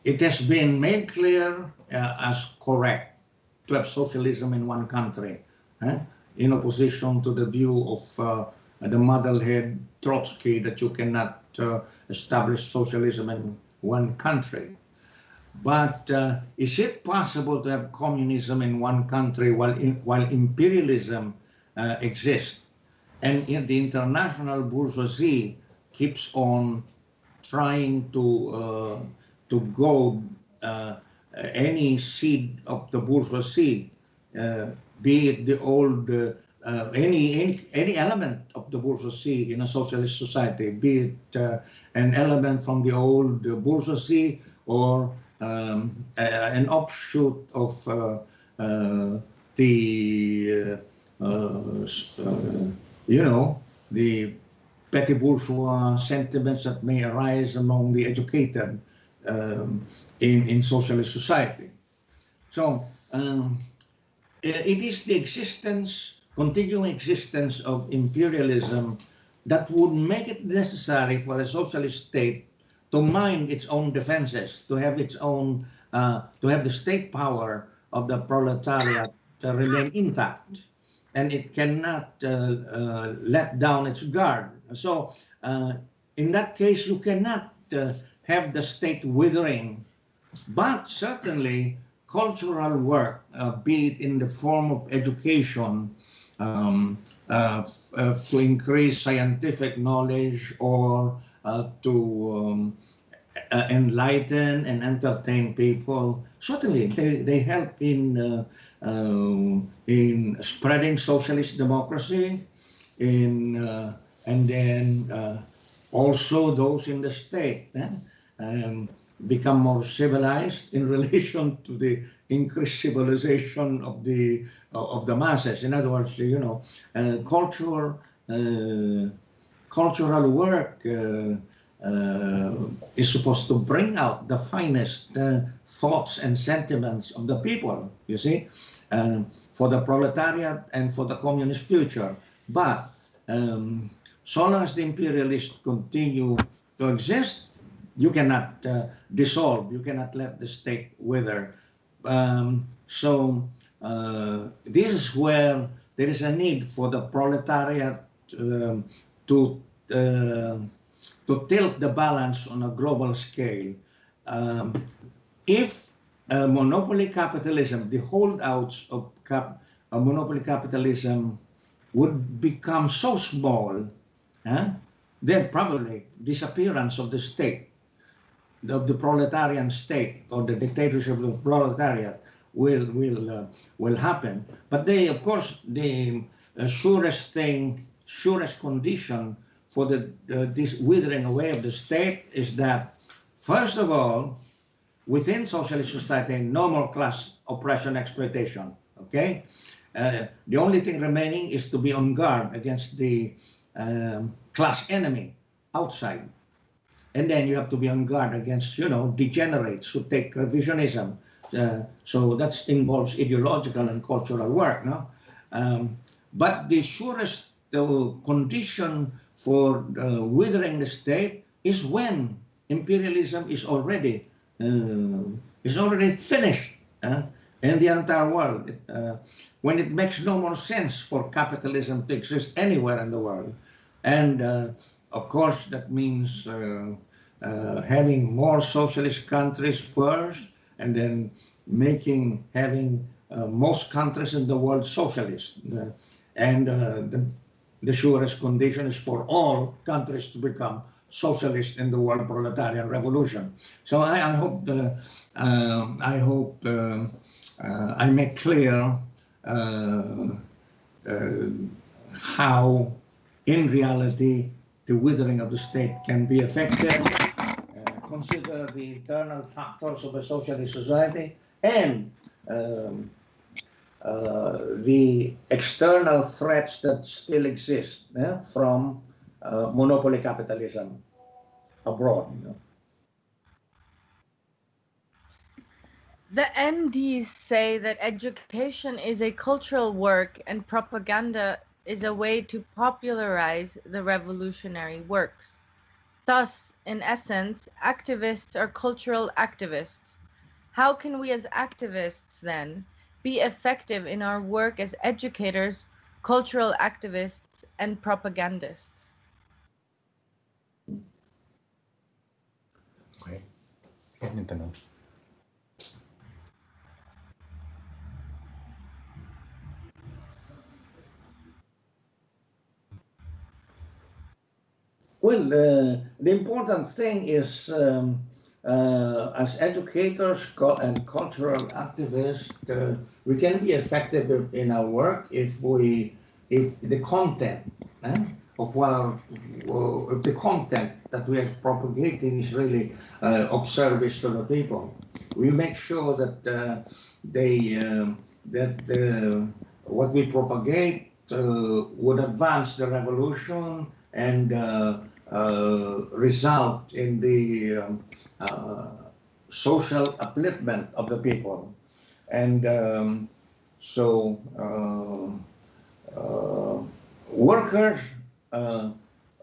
it has been made clear uh, as correct to have socialism in one country, eh? in opposition to the view of uh, the muddlehead Trotsky that you cannot uh, establish socialism in one country. But uh, is it possible to have communism in one country while, while imperialism uh, exists? And in the international bourgeoisie keeps on trying to, uh, to go uh, any seed of the bourgeoisie, uh, be it the old uh, any, any any element of the bourgeoisie in a socialist society, be it uh, an element from the old bourgeoisie or um, an offshoot of uh, uh, the, uh, you know, the petty bourgeois sentiments that may arise among the educated um, in, in socialist society. So um, it is the existence, continuing existence of imperialism that would make it necessary for a socialist state to mind its own defenses, to have its own, uh, to have the state power of the proletariat to remain intact. And it cannot uh, uh, let down its guard. So uh, in that case, you cannot uh, have the state withering, but certainly cultural work, uh, be it in the form of education, um, uh, uh, to increase scientific knowledge or uh, to um, uh, enlighten and entertain people. Certainly, they, they help in uh, um, in spreading socialist democracy, in and then also those in the state. Eh? Um, become more civilized in relation to the increased civilization of the uh, of the masses. In other words, you know, uh, cultural uh, cultural work uh, uh, is supposed to bring out the finest uh, thoughts and sentiments of the people. You see, for the proletariat and for the communist future. But um, so long as the imperialists continue to exist, you cannot uh, dissolve, you cannot let the state wither. Um, so uh, this is where there is a need for the proletariat um, to uh, to tilt the balance on a global scale. Um, if monopoly capitalism, the holdouts of cap, monopoly capitalism would become so small, then probably disappearance of the state of the proletarian state or the dictatorship of the proletariat will will uh, will happen. But they, of course, the uh, surest thing, surest condition for the uh, this withering away of the state is that, first of all, within socialist society, no more class oppression exploitation. Okay, uh, the only thing remaining is to be on guard against the um, class enemy outside. And then you have to be on guard against, you know, degenerates who take revisionism. Uh, so that involves ideological and cultural work, no? Um, but the surest uh, condition for uh, withering the state is when imperialism is already uh, is already finished uh, in the entire world. Uh, when it makes no more sense for capitalism to exist anywhere in the world, and of course, that means uh, uh, having more socialist countries first, and then making having uh, most countries in the world socialist. and the, the surest condition is for all countries to become socialist in the world proletarian revolution. So I, I hope the, uh, I hope uh, uh, I make clear how in reality the withering of the state can be affected. Uh, consider the internal factors of a socialist society and um, uh, the external threats that still exist from uh, monopoly capitalism abroad. You know. The NDs say that education is a cultural work and propaganda is a way to popularize the revolutionary works. Thus, in essence, activists are cultural activists. How can we as activists then be effective in our work as educators, cultural activists, and propagandists? Okay. Well, uh, the important thing is um, uh, as educators and cultural activists, uh, we can be effective in our work if we, if the content eh, of our, uh, the content that we are propagating is really uh, of service to the people. We make sure that uh, they um, that what we propagate would advance the revolution and result in the um, uh, social upliftment of the people. And um, So uh, uh, workers uh,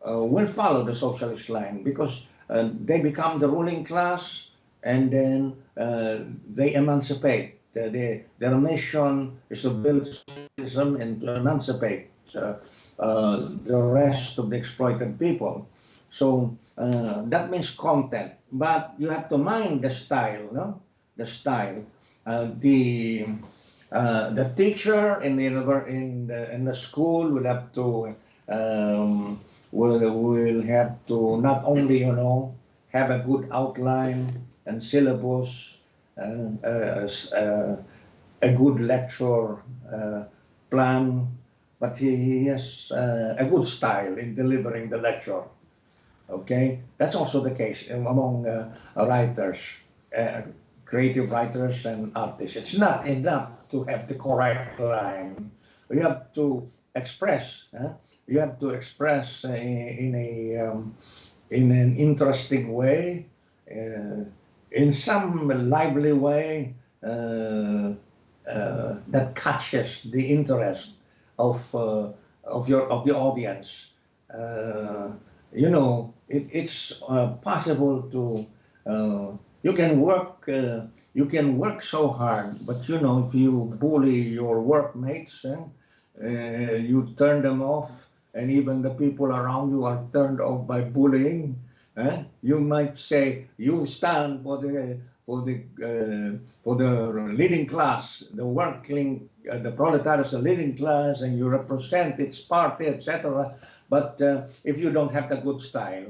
uh, will follow the socialist line because uh, they become the ruling class and then uh, they emancipate. Uh, they, their mission is to build socialism and to emancipate uh, uh, the rest of the exploited people. So uh, that means content, but you have to mind the style, no? The style. Uh, the uh, the teacher in the in the, in the school will have to um, will will have to not only you know have a good outline and syllabus and uh, uh, a good lecture uh, plan, but he, he has uh, a good style in delivering the lecture. Okay, that's also the case among uh, writers, uh, creative writers and artists. It's not enough to have the correct line. You have to express. huh? You have to express uh, in a um, in an interesting way, uh, in some lively way uh, uh, that catches the interest of uh, of your of the audience. You know, it, it's uh, possible to uh, you can work uh, you can work so hard, but you know if you bully your workmates and uh, you turn them off, and even the people around you are turned off by bullying. eh, You might say you stand for the for the uh, for the leading class, the working, uh, the proletariat, the leading class, and you represent its party, etc. But uh, if you don't have the good style,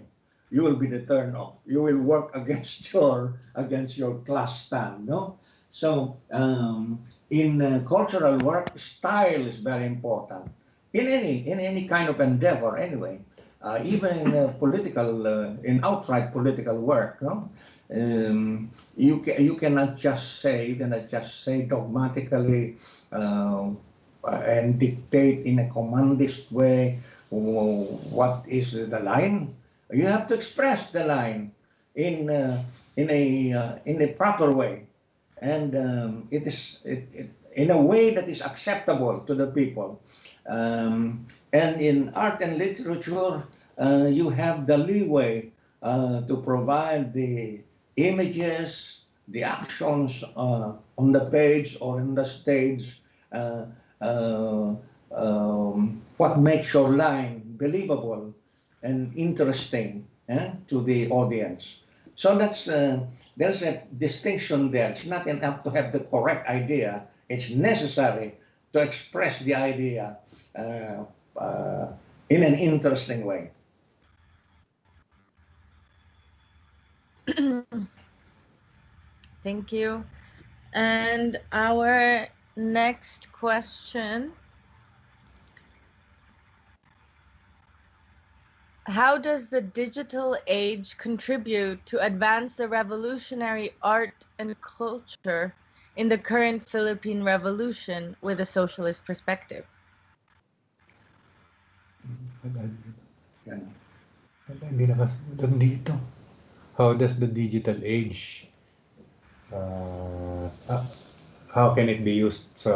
you will be the turn off. You will work against your against your class stand, no? So um, in uh, cultural work, style is very important in any in any kind of endeavor. Anyway, uh, even in uh, political, uh, in outright political work, no? Um, you ca- you cannot just say you cannot just say dogmatically uh, and dictate in a commandist way what is the line. You have to express the line in uh, in a uh, in a proper way, and um, it is it, it, in a way that is acceptable to the people. Um, and in art and literature, uh, you have the leeway uh, to provide the images, the actions uh, on the page or in the stage, uh, um, what makes your line believable and interesting eh, to the audience. So that's uh, there's a distinction there. It's not enough to have the correct idea. It's necessary to express the idea uh, uh, in an interesting way. Thank you. And our next question How does the digital age contribute to advance the revolutionary art and culture in the current Philippine revolution with a socialist perspective? How does the digital age uh, how can it be used sa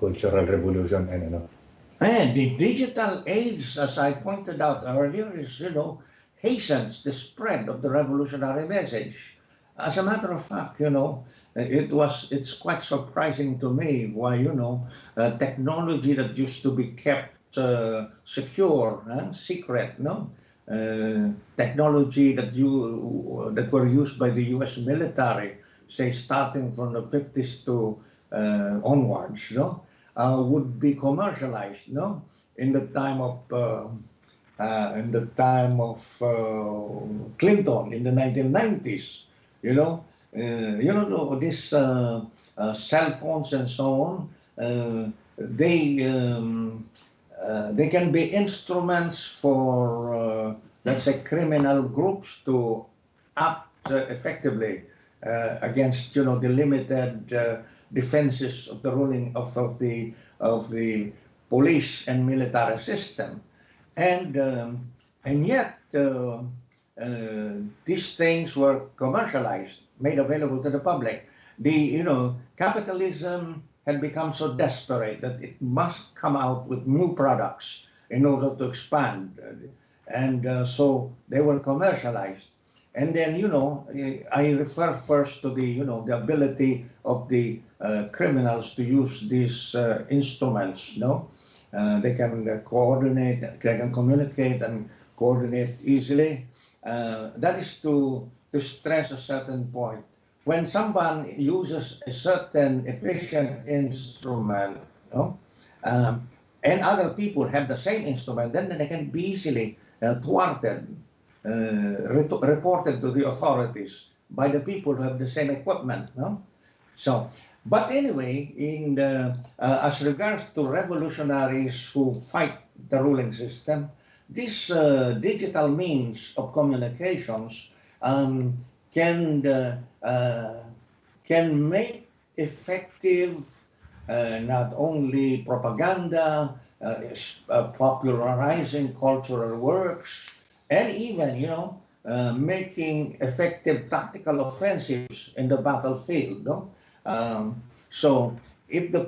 cultural revolution and ano? And the digital age, as I pointed out earlier, is, you know, hastens the spread of the revolutionary message. As a matter of fact, you know, it was, it's quite surprising to me why, you know, uh, technology that used to be kept uh, secure, uh, secret, no? Uh, technology that you that were used by the U.S. military, say starting from the 50s to uh, onwards, no, uh, would be commercialized, no, in the time of uh, uh, in the time of uh, Clinton in the 1990s, you know, uh, you know these uh, cell phones and so on, they um, they can be instruments for let's say criminal groups to act effectively against you know the limited defenses of the ruling of, of the of the police and military system and um, and yet uh, uh, these things were commercialized made available to the public the you know capitalism had become so desperate that it must come out with new products in order to expand. And uh, so they were commercialized. And then, you know, I refer first to the, you know, the ability of the uh, criminals to use these uh, instruments, no? Uh, they can uh, coordinate, they can communicate and coordinate easily. Uh, that is to, to stress a certain point. When someone uses a certain efficient instrument, no? Um, and other people have the same instrument, then they can be easily uh, thwarted, reported to the authorities by the people who have the same equipment. No? So, but anyway, in the, uh, as regards to revolutionaries who fight the ruling system, this uh, digital means of communications um, can uh, uh, can make effective uh, not only propaganda, uh, popularizing cultural works, and even, you know, uh, making effective tactical offensives in the battlefield. No? Um, so if the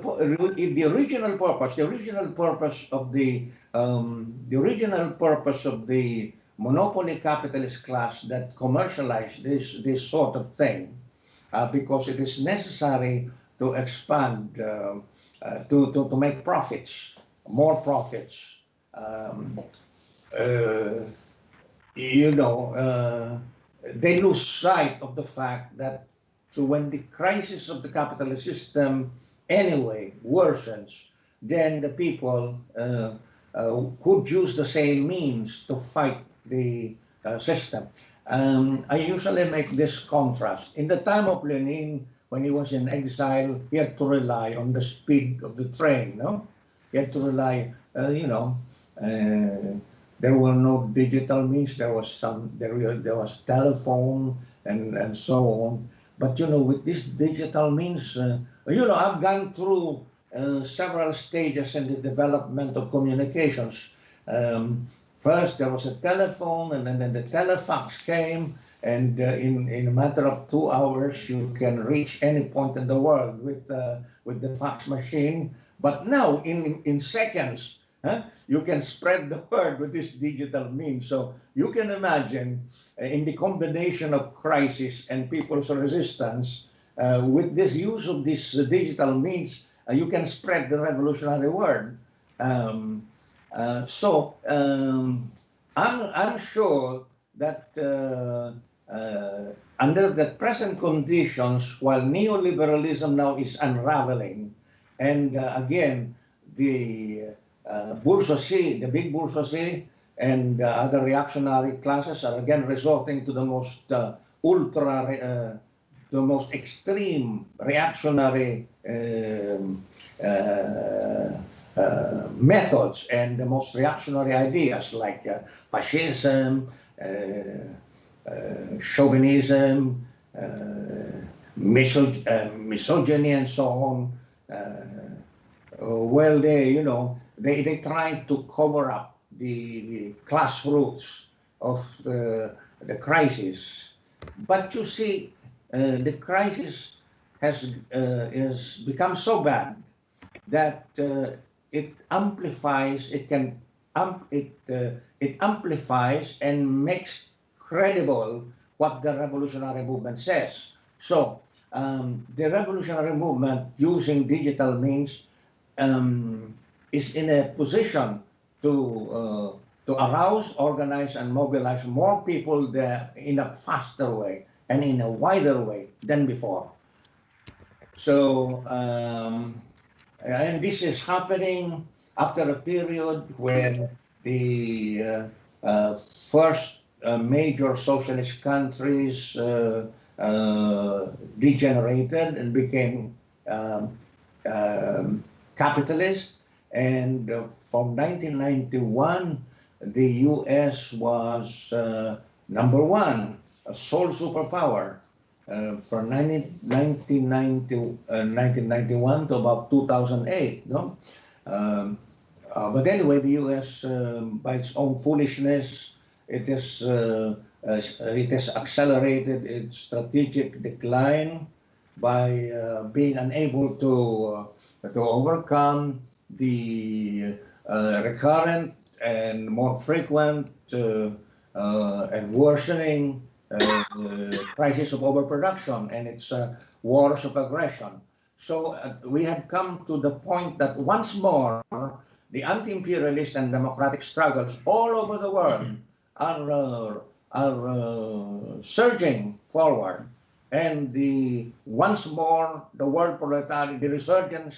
if the original purpose, the original purpose of the um, the original purpose of the monopoly capitalist class that commercialized this this sort of thing, uh, because it is necessary to expand uh, uh, to, to to make profits more profits. Um, uh, you know, uh, they lose sight of the fact that so when the crisis of the capitalist system anyway worsens, then the people uh, uh, could use the same means to fight the uh, system. Um, I usually make this contrast. In the time of Lenin, when he was in exile, he had to rely on the speed of the train, no? You had to rely, uh, you know, uh, there were no digital means. There was some, there, there was telephone and, and so on. But, you know, with this digital means, uh, you know, I've gone through uh, several stages in the development of communications. Um, first, there was a telephone, and then, then the telefax came, and uh, in in a matter of two hours, you can reach any point in the world with uh, with the fax machine. But now, in, in seconds, huh, you can spread the word with this digital means. So you can imagine uh, in the combination of crisis and people's resistance, uh, with this use of this uh, digital means, uh, you can spread the revolutionary word. Um, uh, so um, I'm, I'm sure that uh, under the present conditions, while neoliberalism now is unraveling, and uh, again, the uh, bourgeoisie, the big bourgeoisie, and uh, other reactionary classes are again resorting to the most ultra, the most extreme reactionary um, uh, methods and the most reactionary ideas like uh, fascism, uh, chauvinism, misogyny, and so on. Uh, well, they, you know, they, they try to cover up the, the class roots of the, the crisis. But you see, uh, the crisis has uh, is become so bad that uh, it amplifies, it can um, it uh, it amplifies and makes credible what the revolutionary movement says. So um, the revolutionary movement using digital means um, is in a position to uh, to arouse, organize, and mobilize more people there in a faster way and in a wider way than before. So, um, and this is happening after a period when the uh, uh, first uh, major socialist countries uh, uh, degenerated and became um, um, capitalist. And uh, from 1991, the U.S. was uh, number one, a sole superpower. Uh, from 19, 1990, 1991 to about 2008. No? Um, uh, but anyway, the U.S., um, by its own foolishness, it is uh, uh, it has accelerated its strategic decline by uh, being unable to to overcome the uh, recurrent and more frequent uh, uh, and worsening crisis of overproduction and its wars of aggression. So we have come to the point that once more, the anti-imperialist and democratic struggles all over the world are, are uh, surging forward. And the once more, the world proletariat, the resurgence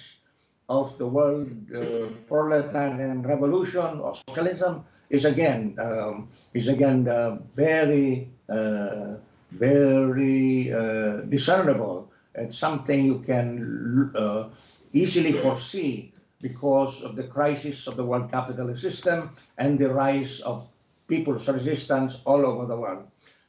of the world uh, proletarian revolution or socialism is again um, is again uh, very uh, very uh, discernible. It's something you can uh, easily foresee because of the crisis of the world capitalist system and the rise of people's resistance all over the world.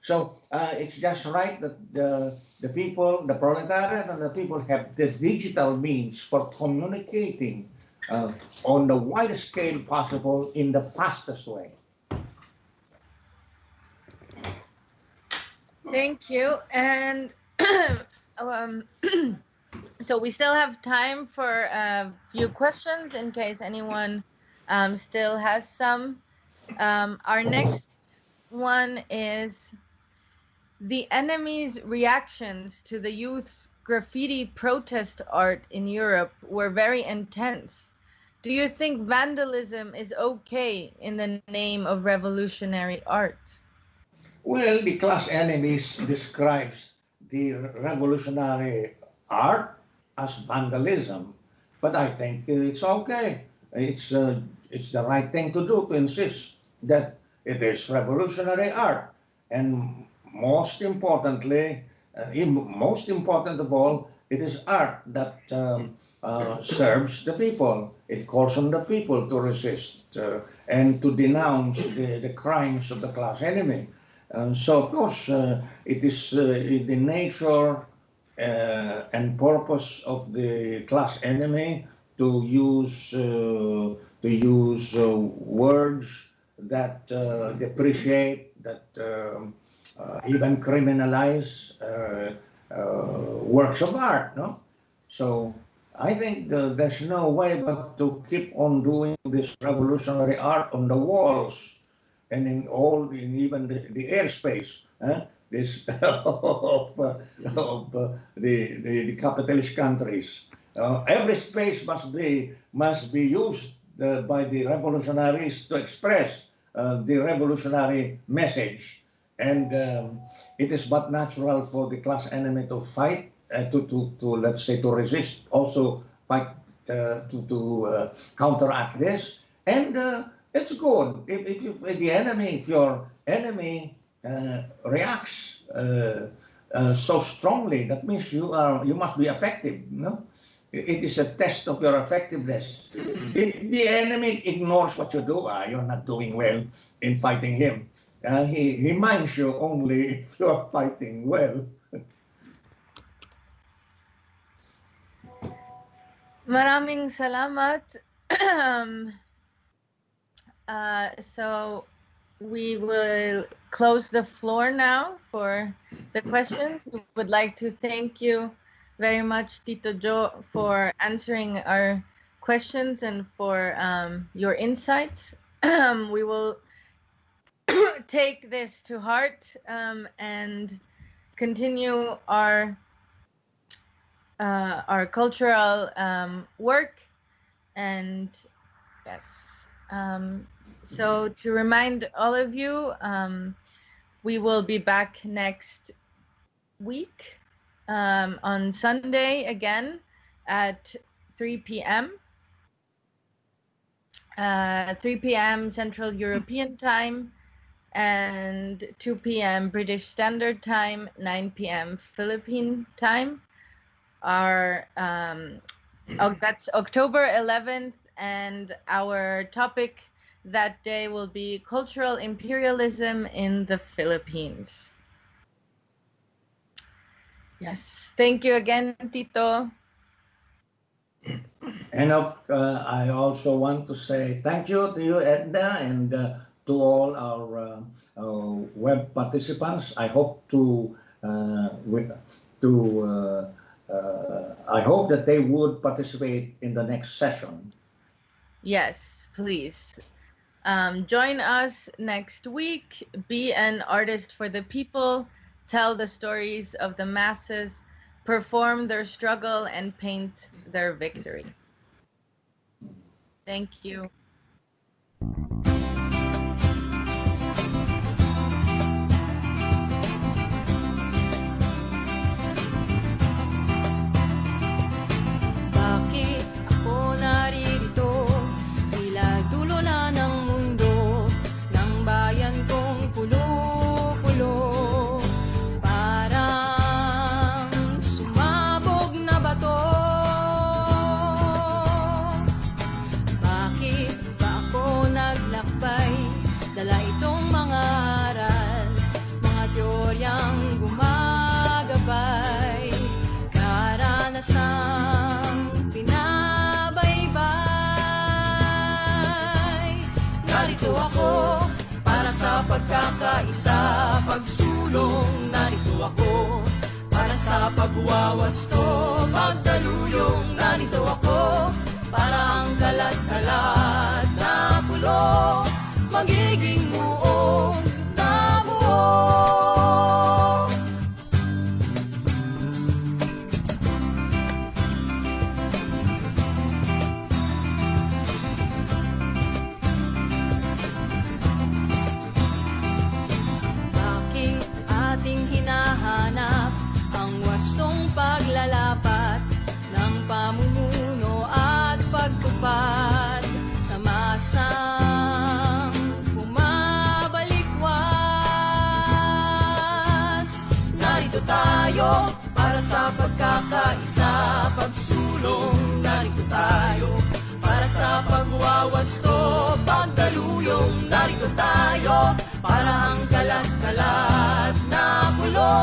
So uh, it's just right that the, the people, the proletariat and the people have the digital means for communicating uh, on the widest scale possible in the fastest way. Thank you. And um, so we still have time for a few questions in case anyone um, still has some. Um, our next one is the enemy's reactions to the youth's graffiti protest art in Europe were very intense. Do you think vandalism is okay in the name of revolutionary art? Well, the class enemies describes the revolutionary art as vandalism, but I think it's okay. It's uh, it's the right thing to do to insist that it is revolutionary art, and most importantly, uh, most important of all, it is art that um, uh, serves the people. It calls on the people to resist uh, and to denounce the, the crimes of the class enemy. And so, of course, uh, it is uh, the nature uh, and purpose of the class enemy to use to use words that depreciate, that um, even criminalize works of art. No, so I think the, there's no way but to keep on doing this revolutionary art on the walls and in all, in even the, the airspace, eh? this of, uh, of uh, the, the, the capitalist countries. Uh, every space must be must be used uh, by the revolutionaries to express uh, the revolutionary message, and um, it is but natural for the class enemy to fight, uh, to, to to let's say to resist, also fight to to counteract this, and it's good. If, if, you, if the enemy, if your enemy uh, reacts uh, uh, so strongly, that means you are you must be effective. No, it is a test of your effectiveness. if the enemy ignores what you do, ah, you're not doing well in fighting him. Uh, he reminds you only if you're fighting well. Maraming salamat. Um, uh, so we will close the floor now for the questions. We would like to thank you very much, Tito Joe, for answering our questions and for um, your insights. we will take this to heart um, and continue our uh, our cultural um, work and yes um, so to remind all of you, um, we will be back next week um, on Sunday again at 3 p.m. Uh, 3 p.m. Central European Time and 2 p.m. British Standard Time, 9 p.m. Philippine Time. Our um, oh, that's October 11th, and our topic that day will be cultural imperialism in the Philippines. Yes, thank you again, Tito. And of, uh, I also want to say thank you to you, Edna, and uh, to all our uh, uh web participants. I hope to with, to uh, uh, I hope that they would participate in the next session. Yes, please. Um, join us next week. Be an artist for the people. Tell the stories of the masses. Perform their struggle and paint their victory. Thank you. Pagkakaisa Pagsulong. Narito ako para sa pagwawasto Pagdaluyong pagwawasto Pagdaluyong narito tayo. Para ang kalat-kalat na pulo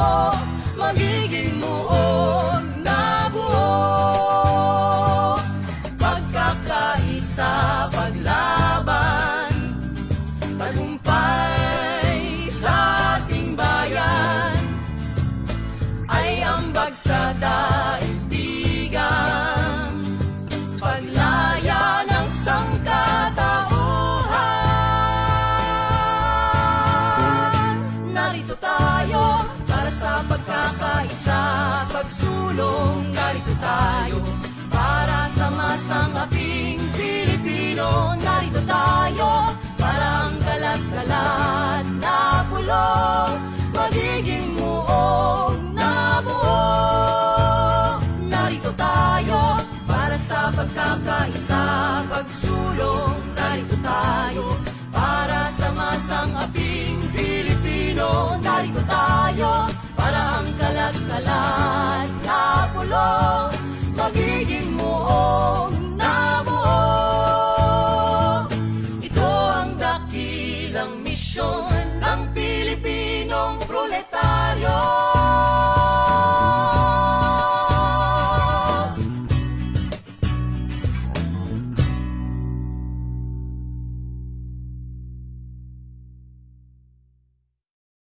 ito magiging muong nabuo. Narito tayo para sa pagkakaisa, pagsulong. Narito tayo para sa masang aping Pilipino. Narito tayo para ang kalat-kalat na pulong magiging muong